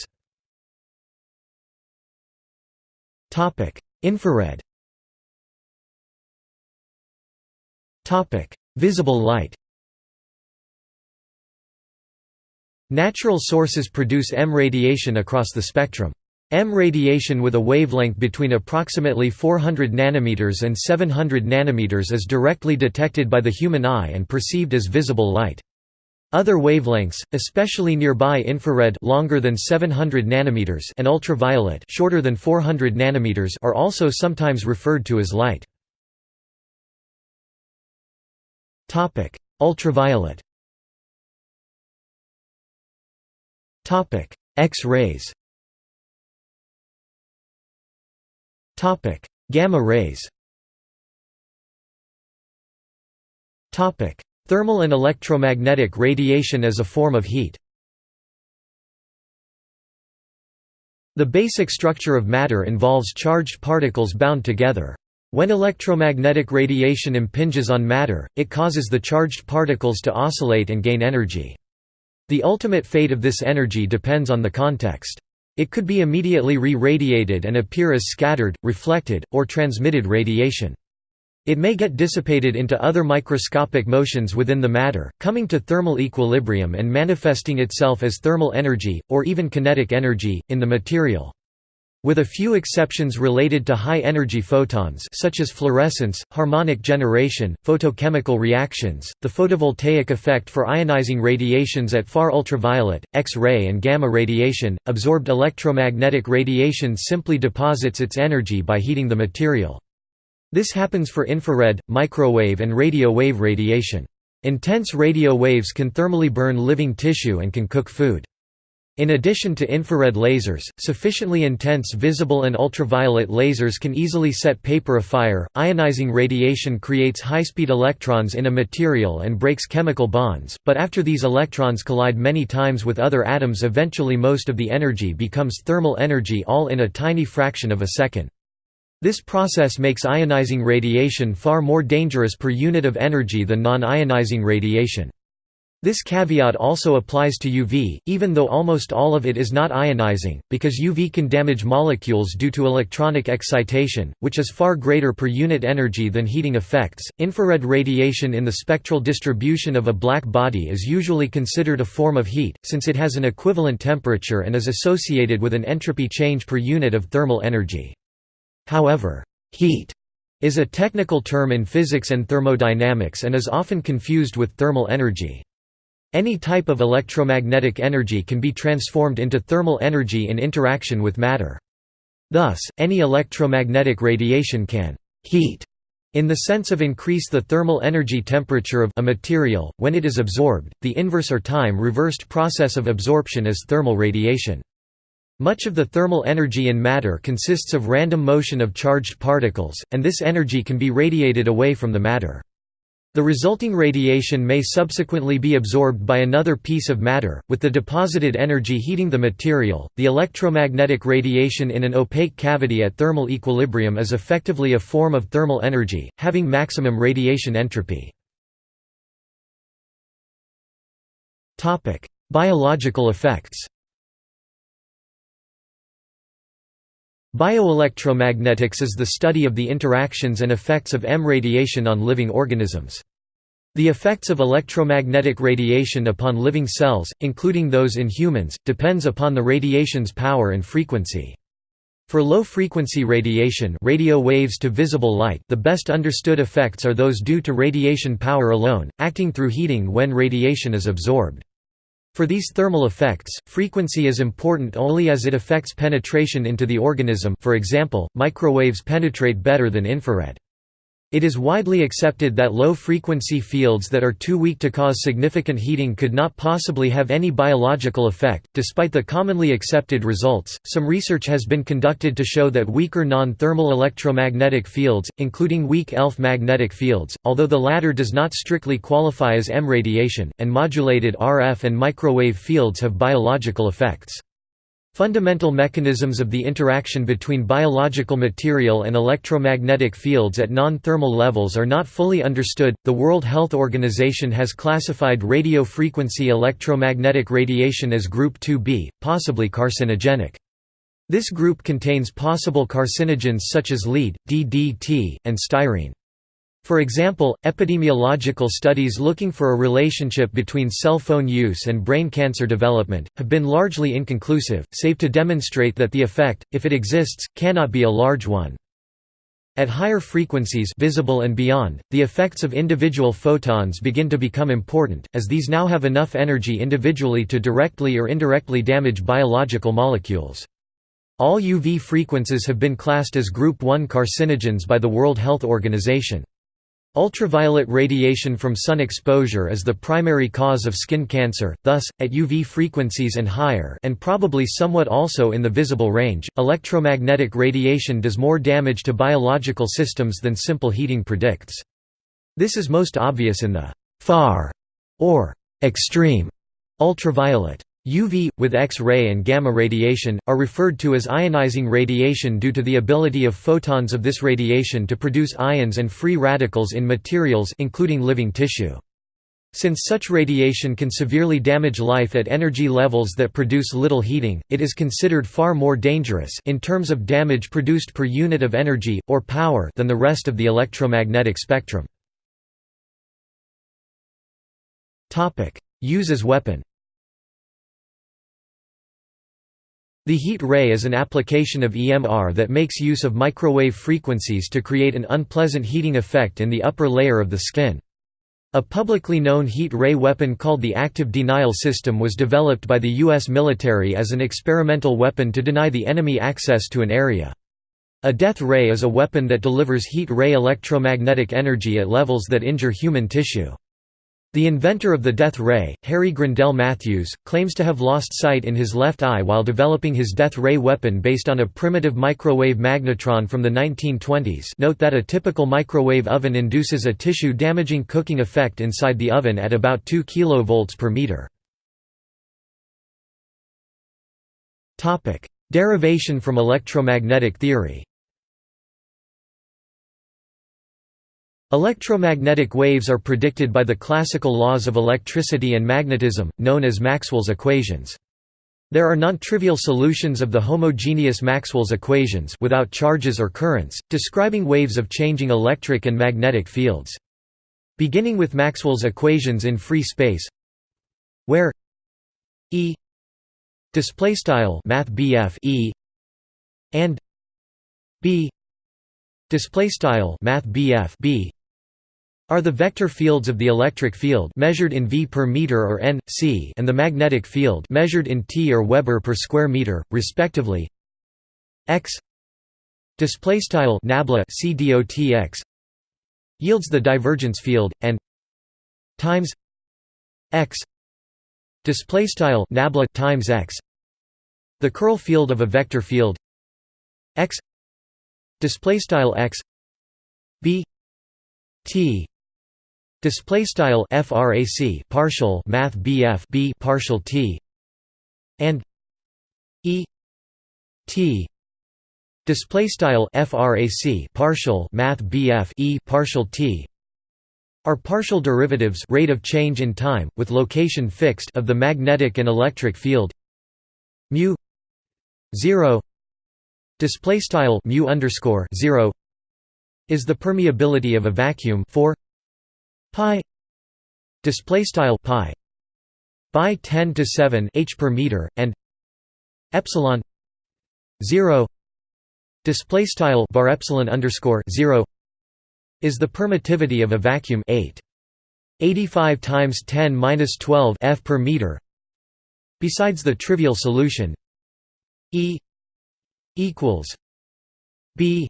Topic: Infrared. Topic: Visible light. Natural sources produce EM radiation across the spectrum. EM radiation with a wavelength between approximately 400 nanometers and 700 nanometers is directly detected by the human eye and perceived as visible light. Other wavelengths, especially nearby infrared longer than 700 nanometers and ultraviolet shorter than 400 nanometers are also sometimes referred to as light. Ultraviolet Topic: X-rays. Topic: Gamma rays. Topic: Thermal and electromagnetic radiation as a form of heat. The basic structure of matter involves charged particles bound together. When electromagnetic radiation impinges on matter, it causes the charged particles to oscillate and gain energy. The ultimate fate of this energy depends on the context. It could be immediately re-radiated and appear as scattered, reflected, or transmitted radiation. It may get dissipated into other microscopic motions within the matter, coming to thermal equilibrium and manifesting itself as thermal energy, or even kinetic energy, in the material. With a few exceptions related to high-energy photons such as fluorescence, harmonic generation, photochemical reactions, the photovoltaic effect for ionizing radiations at far ultraviolet, X-ray and gamma radiation, absorbed electromagnetic radiation simply deposits its energy by heating the material. This happens for infrared, microwave and radio wave radiation. Intense radio waves can thermally burn living tissue and can cook food. In addition to infrared lasers, sufficiently intense visible and ultraviolet lasers can easily set paper afire. Ionizing radiation creates high-speed electrons in a material and breaks chemical bonds, but after these electrons collide many times with other atoms eventually most of the energy becomes thermal energy all in a tiny fraction of a second. This process makes ionizing radiation far more dangerous per unit of energy than non-ionizing radiation. This caveat also applies to UV, even though almost all of it is not ionizing, because UV can damage molecules due to electronic excitation, which is far greater per unit energy than heating effects. Infrared radiation in the spectral distribution of a black body is usually considered a form of heat, since it has an equivalent temperature and is associated with an entropy change per unit of thermal energy. However, heat is a technical term in physics and thermodynamics and is often confused with thermal energy. Any type of electromagnetic energy can be transformed into thermal energy in interaction with matter. Thus, any electromagnetic radiation can «heat» in the sense of increase the thermal energy temperature of a material, when it is absorbed, the inverse or time-reversed process of absorption is thermal radiation. Much of the thermal energy in matter consists of random motion of charged particles, and this energy can be radiated away from the matter. The resulting radiation may subsequently be absorbed by another piece of matter, with the deposited energy heating the material. The electromagnetic radiation in an opaque cavity at thermal equilibrium is effectively a form of thermal energy, having maximum radiation entropy. Topic: Biological effects. Bioelectromagnetics is the study of the interactions and effects of EM radiation on living organisms. The effects of electromagnetic radiation upon living cells, including those in humans, depends upon the radiation's power and frequency. For low-frequency radiation radio waves to visible light the best understood effects are those due to radiation power alone, acting through heating when radiation is absorbed. For these thermal effects, frequency is important only as it affects penetration into the organism for example, microwaves penetrate better than infrared. It is widely accepted that low-frequency fields that are too weak to cause significant heating could not possibly have any biological effect. Despite the commonly accepted results, some research has been conducted to show that weaker non-thermal electromagnetic fields, including weak ELF magnetic fields, although the latter does not strictly qualify as EM radiation, and modulated RF and microwave fields have biological effects. Fundamental mechanisms of the interaction between biological material and electromagnetic fields at non-thermal levels are not fully understood. The World Health Organization has classified radio frequency electromagnetic radiation as group 2b, possibly carcinogenic. This group contains possible carcinogens such as lead, DDT, and styrene. For example, epidemiological studies looking for a relationship between cell phone use and brain cancer development, have been largely inconclusive, save to demonstrate that the effect, if it exists, cannot be a large one. At higher frequencies visible and beyond, the effects of individual photons begin to become important, as these now have enough energy individually to directly or indirectly damage biological molecules. All UV frequencies have been classed as Group 1 carcinogens by the World Health Organization. Ultraviolet radiation from sun exposure is the primary cause of skin cancer, thus, at UV frequencies and higher and probably somewhat also in the visible range, electromagnetic radiation does more damage to biological systems than simple heating predicts. This is most obvious in the «far» or «extreme» ultraviolet. UV, with X-ray and gamma radiation, are referred to as ionizing radiation due to the ability of photons of this radiation to produce ions and free radicals in materials including living tissue. Since such radiation can severely damage life at energy levels that produce little heating, it is considered far more dangerous in terms of damage produced per unit of energy, or power than the rest of the electromagnetic spectrum. Use as weapon The heat ray is an application of EMR that makes use of microwave frequencies to create an unpleasant heating effect in the upper layer of the skin. A publicly known heat ray weapon called the Active Denial System was developed by the U.S. military as an experimental weapon to deny the enemy access to an area. A death ray is a weapon that delivers heat ray electromagnetic energy at levels that injure human tissue. The inventor of the death ray, Harry Grindell Matthews, claims to have lost sight in his left eye while developing his death ray weapon based on a primitive microwave magnetron from the 1920s note that a typical microwave oven induces a tissue-damaging cooking effect inside the oven at about 2 kV per meter. Derivation from electromagnetic theory Electromagnetic waves are predicted by the classical laws of electricity and magnetism, known as Maxwell's equations. There are non-trivial solutions of the homogeneous Maxwell's equations without charges or currents, describing waves of changing electric and magnetic fields. Beginning with Maxwell's equations in free space, where E display style E and B display style B are the vector fields of the electric field measured in V per meter or n, c and the magnetic field measured in T or Weber per square meter, respectively. X cdotx yields the divergence field and times x nabla times x the curl field of a vector field x display style x b t display style frac partial math bf b partial t and e t. Display style frac partial math bf e partial t are partial derivatives rate of change in time with location fixed of the magnetic and electric field. Mu 0 display style mu underscore 0 is the permeability of a vacuum. 4 pi display style pi by 10 to 7 h per meter and epsilon 0 display style bar epsilon underscore 0 is the permittivity of a vacuum 8 85 times 10 minus 12 f per meter. Besides the trivial solution e equals b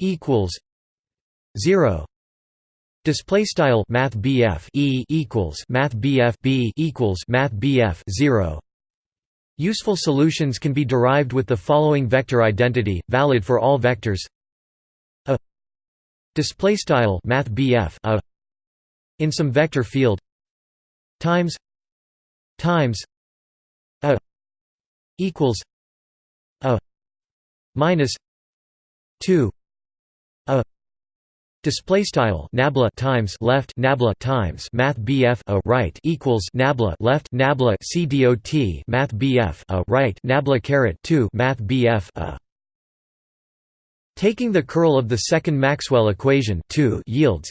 equals 0 Display style Math E equals Math B equals Math 0. Useful solutions can be derived with the following vector identity, valid for all vectors. A display style Math a in some vector field times times a equals a minus 2 a Display style nabla times left nabla times math bf a right equals nabla left nabla c dot math bf a right nabla caret 2 math bf a. Taking the curl of the second Maxwell equation 2 yields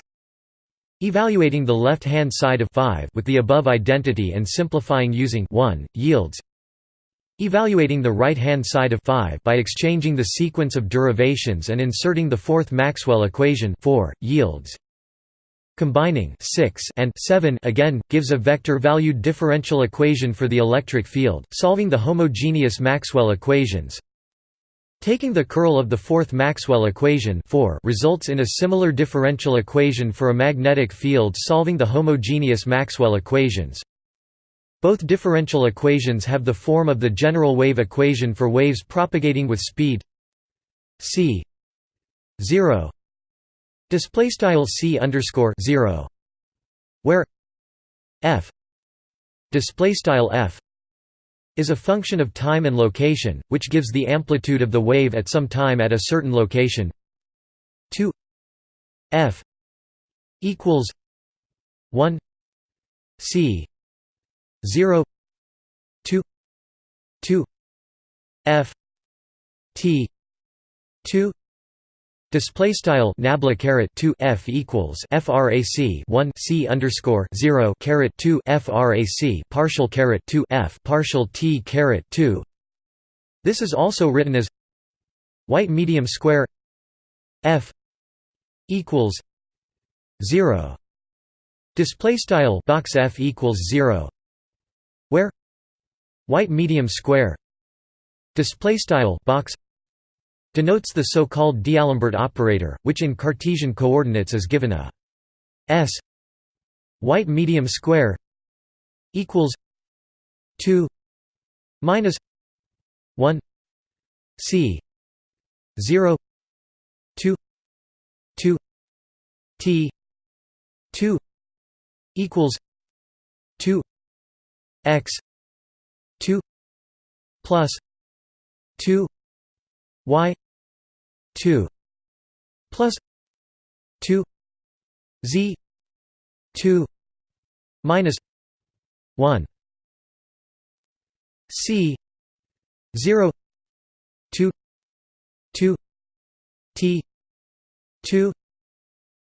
Evaluating the left-hand side of 5 with the above identity and simplifying using 1 yields Evaluating the right-hand side of 5 by exchanging the sequence of derivations and inserting the fourth Maxwell equation 4, yields Combining 6 and 7 again, gives a vector-valued differential equation for the electric field, solving the homogeneous Maxwell equations. Taking the curl of the fourth Maxwell equation 4 results in a similar differential equation for a magnetic field solving the homogeneous Maxwell equations. Both differential equations have the form of the general wave equation for waves propagating with speed c 0 display style c underscore 0 where f display style f is a function of time and location which gives the amplitude of the wave at some time at a certain location. 2 f equals 1 c 0 2 2 f t 2 Display style nabla caret two f equals frac one c underscore zero caret two frac partial caret two f partial t caret two. This is also written as white medium square f equals zero. Display style box f equals zero where white medium square display style box denotes the so-called D'Alembert operator, which in Cartesian coordinates is given a s. White medium square equals 2 minus 1 c 0 2 2 t 2 equals 2 x 2 plus 2 y 2 plus 2 z 2 minus 1 c 0 2 2 t 2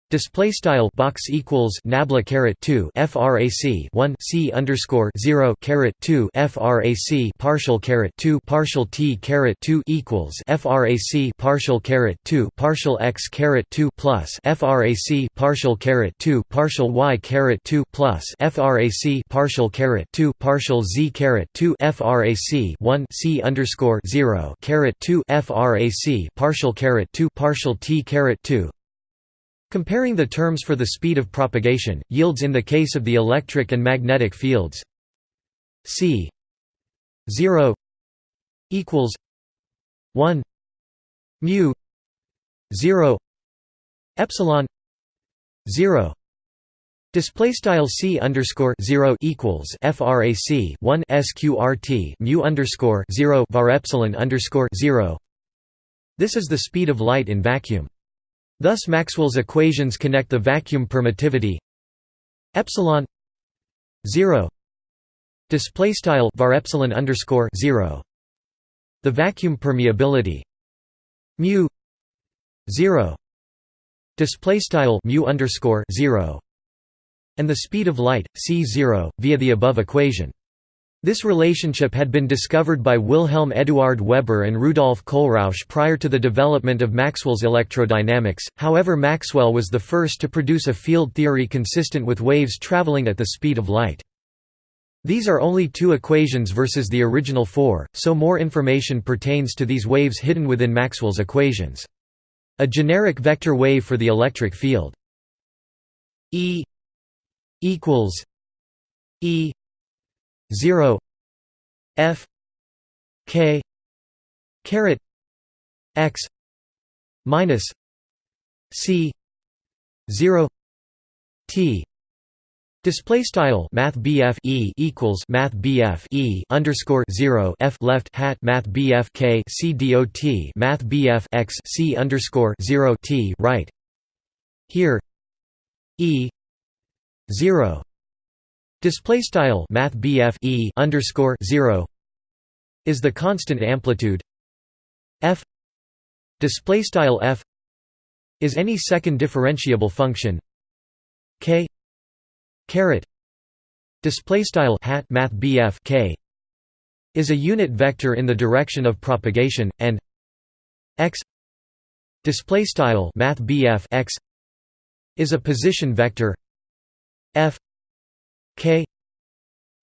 Display style box equals nabla caret two frac one c underscore zero caret two frac partial caret two partial t caret two equals frac partial caret two partial x caret two plus frac partial caret two partial y caret two plus frac partial caret two partial z caret two frac one c underscore zero caret two frac partial caret two partial t caret two Comparing the terms for the speed of propagation, yields in the case of the electric and magnetic fields c 0 equals 1 mu 0 epsilon 0 Display style c underscore zero equals frac one sqrt mu underscore zero var epsilon underscore zero. This is the speed of light in vacuum. Thus Maxwell's equations connect the vacuum permittivity epsilon 0 display style var epsilon underscore 0 the vacuum permeability mu 0 display style mu underscore 0 and the speed of light c0 via the above equation this relationship had been discovered by Wilhelm Eduard Weber and Rudolf Kohlrausch prior to the development of Maxwell's electrodynamics, however Maxwell was the first to produce a field theory consistent with waves traveling at the speed of light. These are only two equations versus the original four, so more information pertains to these waves hidden within Maxwell's equations. A generic vector wave for the electric field E equals E 0 f k caret x minus c 0 t. Display style Math E equals Math E underscore zero F left hat Math BF K C D O T Math X C underscore zero T right. Here E zero Display style Math e underscore zero is the constant amplitude. F display style f is any second differentiable function. K caret display style hat math k is a unit vector in the direction of propagation and x display style math x is a position vector. F k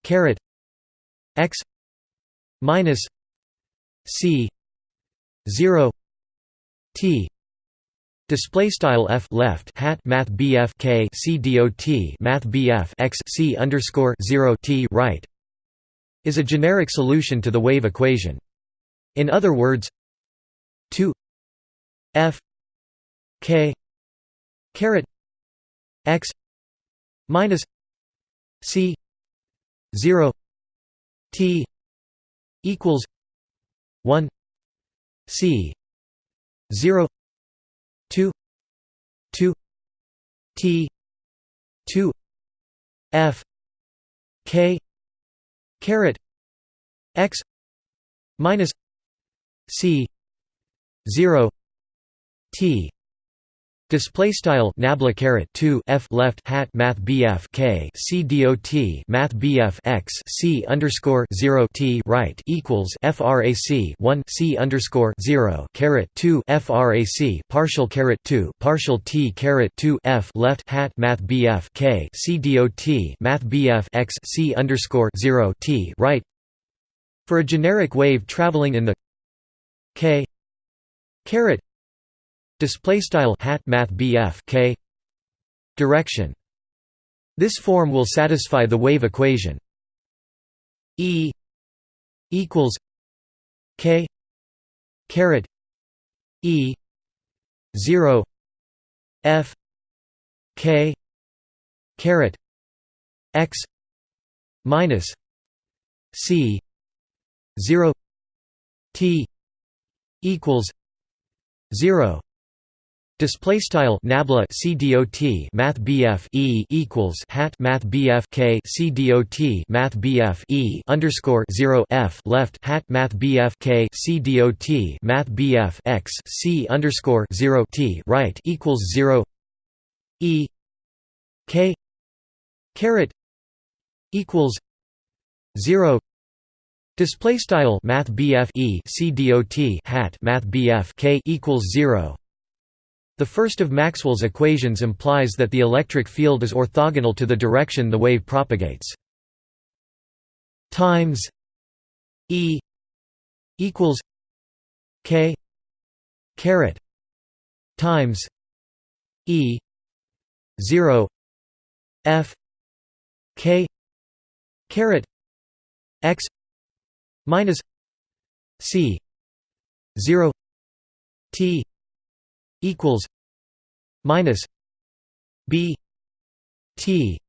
caret x minus c 0 t Display style f left hat math bf k c dot math bf x c underscore zero t right is a generic solution to the wave equation. In other words, 2 f k caret x minus C zero T equals one C zero two two T two F K caret X minus C zero T Display style nabla caret two f left hat math bf k c dot math bf x c underscore zero t right equals frac one c underscore zero caret two frac partial caret two partial t caret two f left hat math bf k c dot math bf x c underscore zero t right. For a generic wave traveling in the k caret display style hat math bf k direction. This form will satisfy the wave equation. E equals k caret e 0 f k caret x minus c 0 t equals 0 Display style nabla CDOT Math BF E equals hat Math BF K CDOT Math BF E underscore zero F left hat Math BF K CDOT Math BF X C underscore zero T right equals zero E K caret equals zero Display style Math BF E CDOT hat Math BF K equals zero the first of Maxwell's equations implies that the electric field is orthogonal to the direction the wave propagates. Times E equals K caret times E zero F K caret X minus C zero T equals minus b t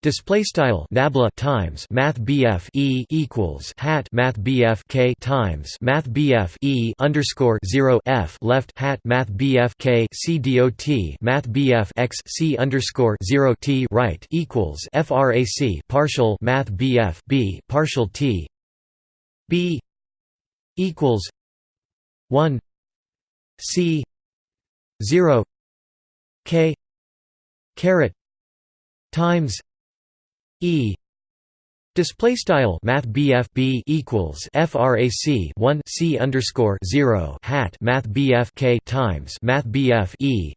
Display style nabla times math BF E equals hat math BF K times math BF E underscore zero F left hat math BF K C dot math BF X C underscore zero T right equals FRAC partial math BF B partial T B equals one C 0 k caret times e Display style Math BF B equals FRAC one C underscore zero hat Math BF K times Math BF E.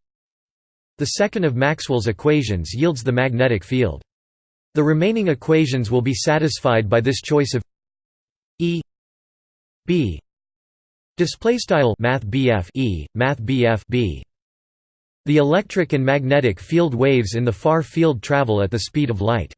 The second of Maxwell's equations yields the magnetic field. The remaining equations will be satisfied by this choice of E B display style Math BF E Math BF B. The electric and magnetic field waves in the far field travel at the speed of light.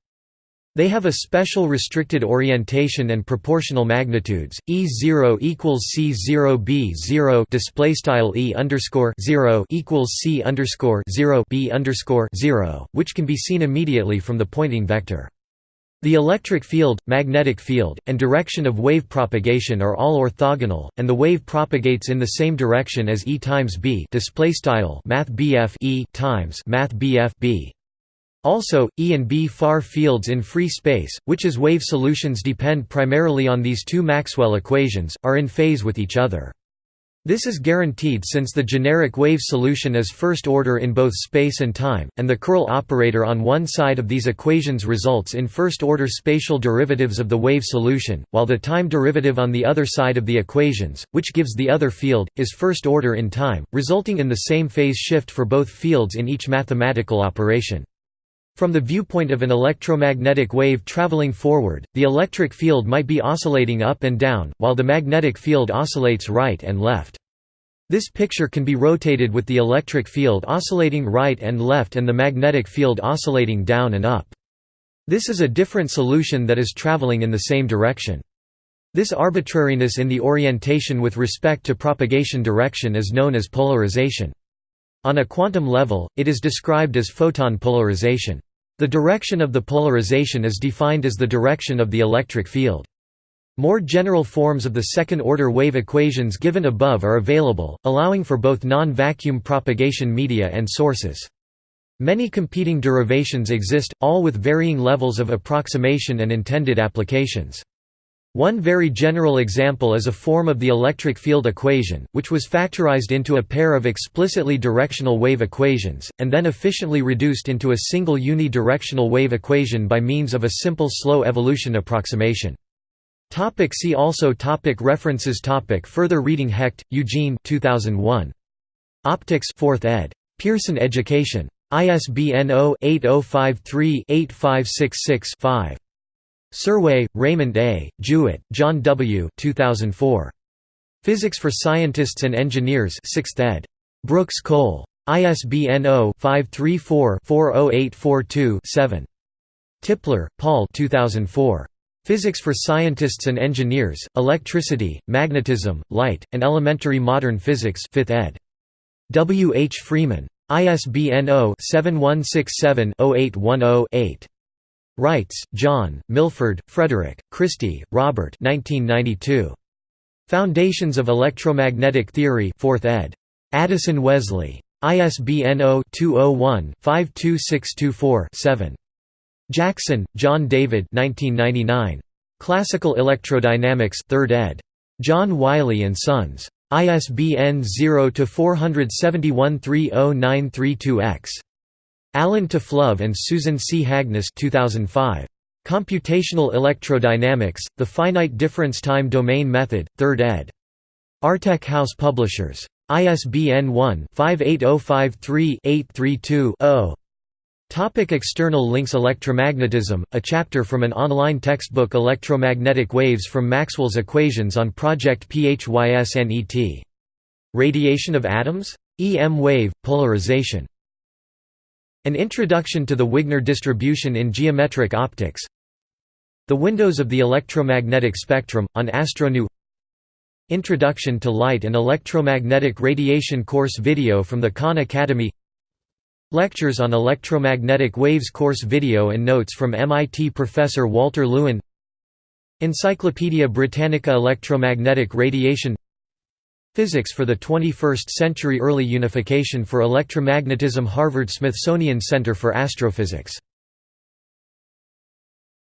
They have a special restricted orientation and proportional magnitudes. E0 equals C0 B0 display style E underscore 0 equals C underscore 0 B underscore 0, which can be seen immediately from the Poynting vector. The electric field, magnetic field, and direction of wave propagation are all orthogonal, and the wave propagates in the same direction as E times B. Display style Math E times Math B. Also, E and B far fields in free space, which as wave solutions depend primarily on these two Maxwell equations, are in phase with each other. This is guaranteed since the generic wave solution is first order in both space and time, and the curl operator on one side of these equations results in first-order spatial derivatives of the wave solution, while the time derivative on the other side of the equations, which gives the other field, is first order in time, resulting in the same phase shift for both fields in each mathematical operation. From the viewpoint of an electromagnetic wave traveling forward, the electric field might be oscillating up and down, while the magnetic field oscillates right and left. This picture can be rotated with the electric field oscillating right and left and the magnetic field oscillating down and up. This is a different solution that is traveling in the same direction. This arbitrariness in the orientation with respect to propagation direction is known as polarization. On a quantum level, it is described as photon polarization. The direction of the polarization is defined as the direction of the electric field. More general forms of the second-order wave equations given above are available, allowing for both non-vacuum propagation media and sources. Many competing derivations exist, all with varying levels of approximation and intended applications. One very general example is a form of the electric field equation, which was factorized into a pair of explicitly directional wave equations, and then efficiently reduced into a single unidirectional wave equation by means of a simple slow evolution approximation. Topic see also topic References topic Further reading Hecht, Eugene 2001. Optics 4th ed. Pearson Education. ISBN 0-8053-8566-5. Serway, Raymond A., Jewett, John W. 2004. Physics for Scientists and Engineers 6th ed. Brooks Cole. ISBN 0-534-40842-7. Tipler, Paul 2004. Physics for Scientists and Engineers, Electricity, Magnetism, Light, and Elementary Modern Physics 5th ed. W. H. Freeman. ISBN 0-7167-0810-8. Reitz, John, Milford, Frederick, Christy, Robert 1992. Foundations of Electromagnetic Theory 4th ed. Addison Wesley. ISBN 0-201-52624-7. Jackson, John David Classical Electrodynamics 3rd ed. John Wiley & Sons. ISBN 0-471-30932-X. Allen Taflove and Susan C. Hagness 2005. Computational Electrodynamics, The Finite Difference Time Domain Method, 3rd ed. Artech House Publishers. ISBN 1-58053-832-0. Topic external links Electromagnetism, a chapter from an online textbook Electromagnetic Waves from Maxwell's Equations on Project PHYSNET. Radiation of Atoms? EM wave, polarization. An Introduction to the Wigner Distribution in Geometric Optics. The Windows of the Electromagnetic Spectrum, on Astronoo. Introduction to Light and Electromagnetic Radiation course video from the Khan Academy. Lectures on Electromagnetic Waves course video and notes from MIT professor Walter Lewin. Encyclopaedia Britannica Electromagnetic Radiation Physics for the 21st Century Early Unification for Electromagnetism Harvard Smithsonian Center for Astrophysics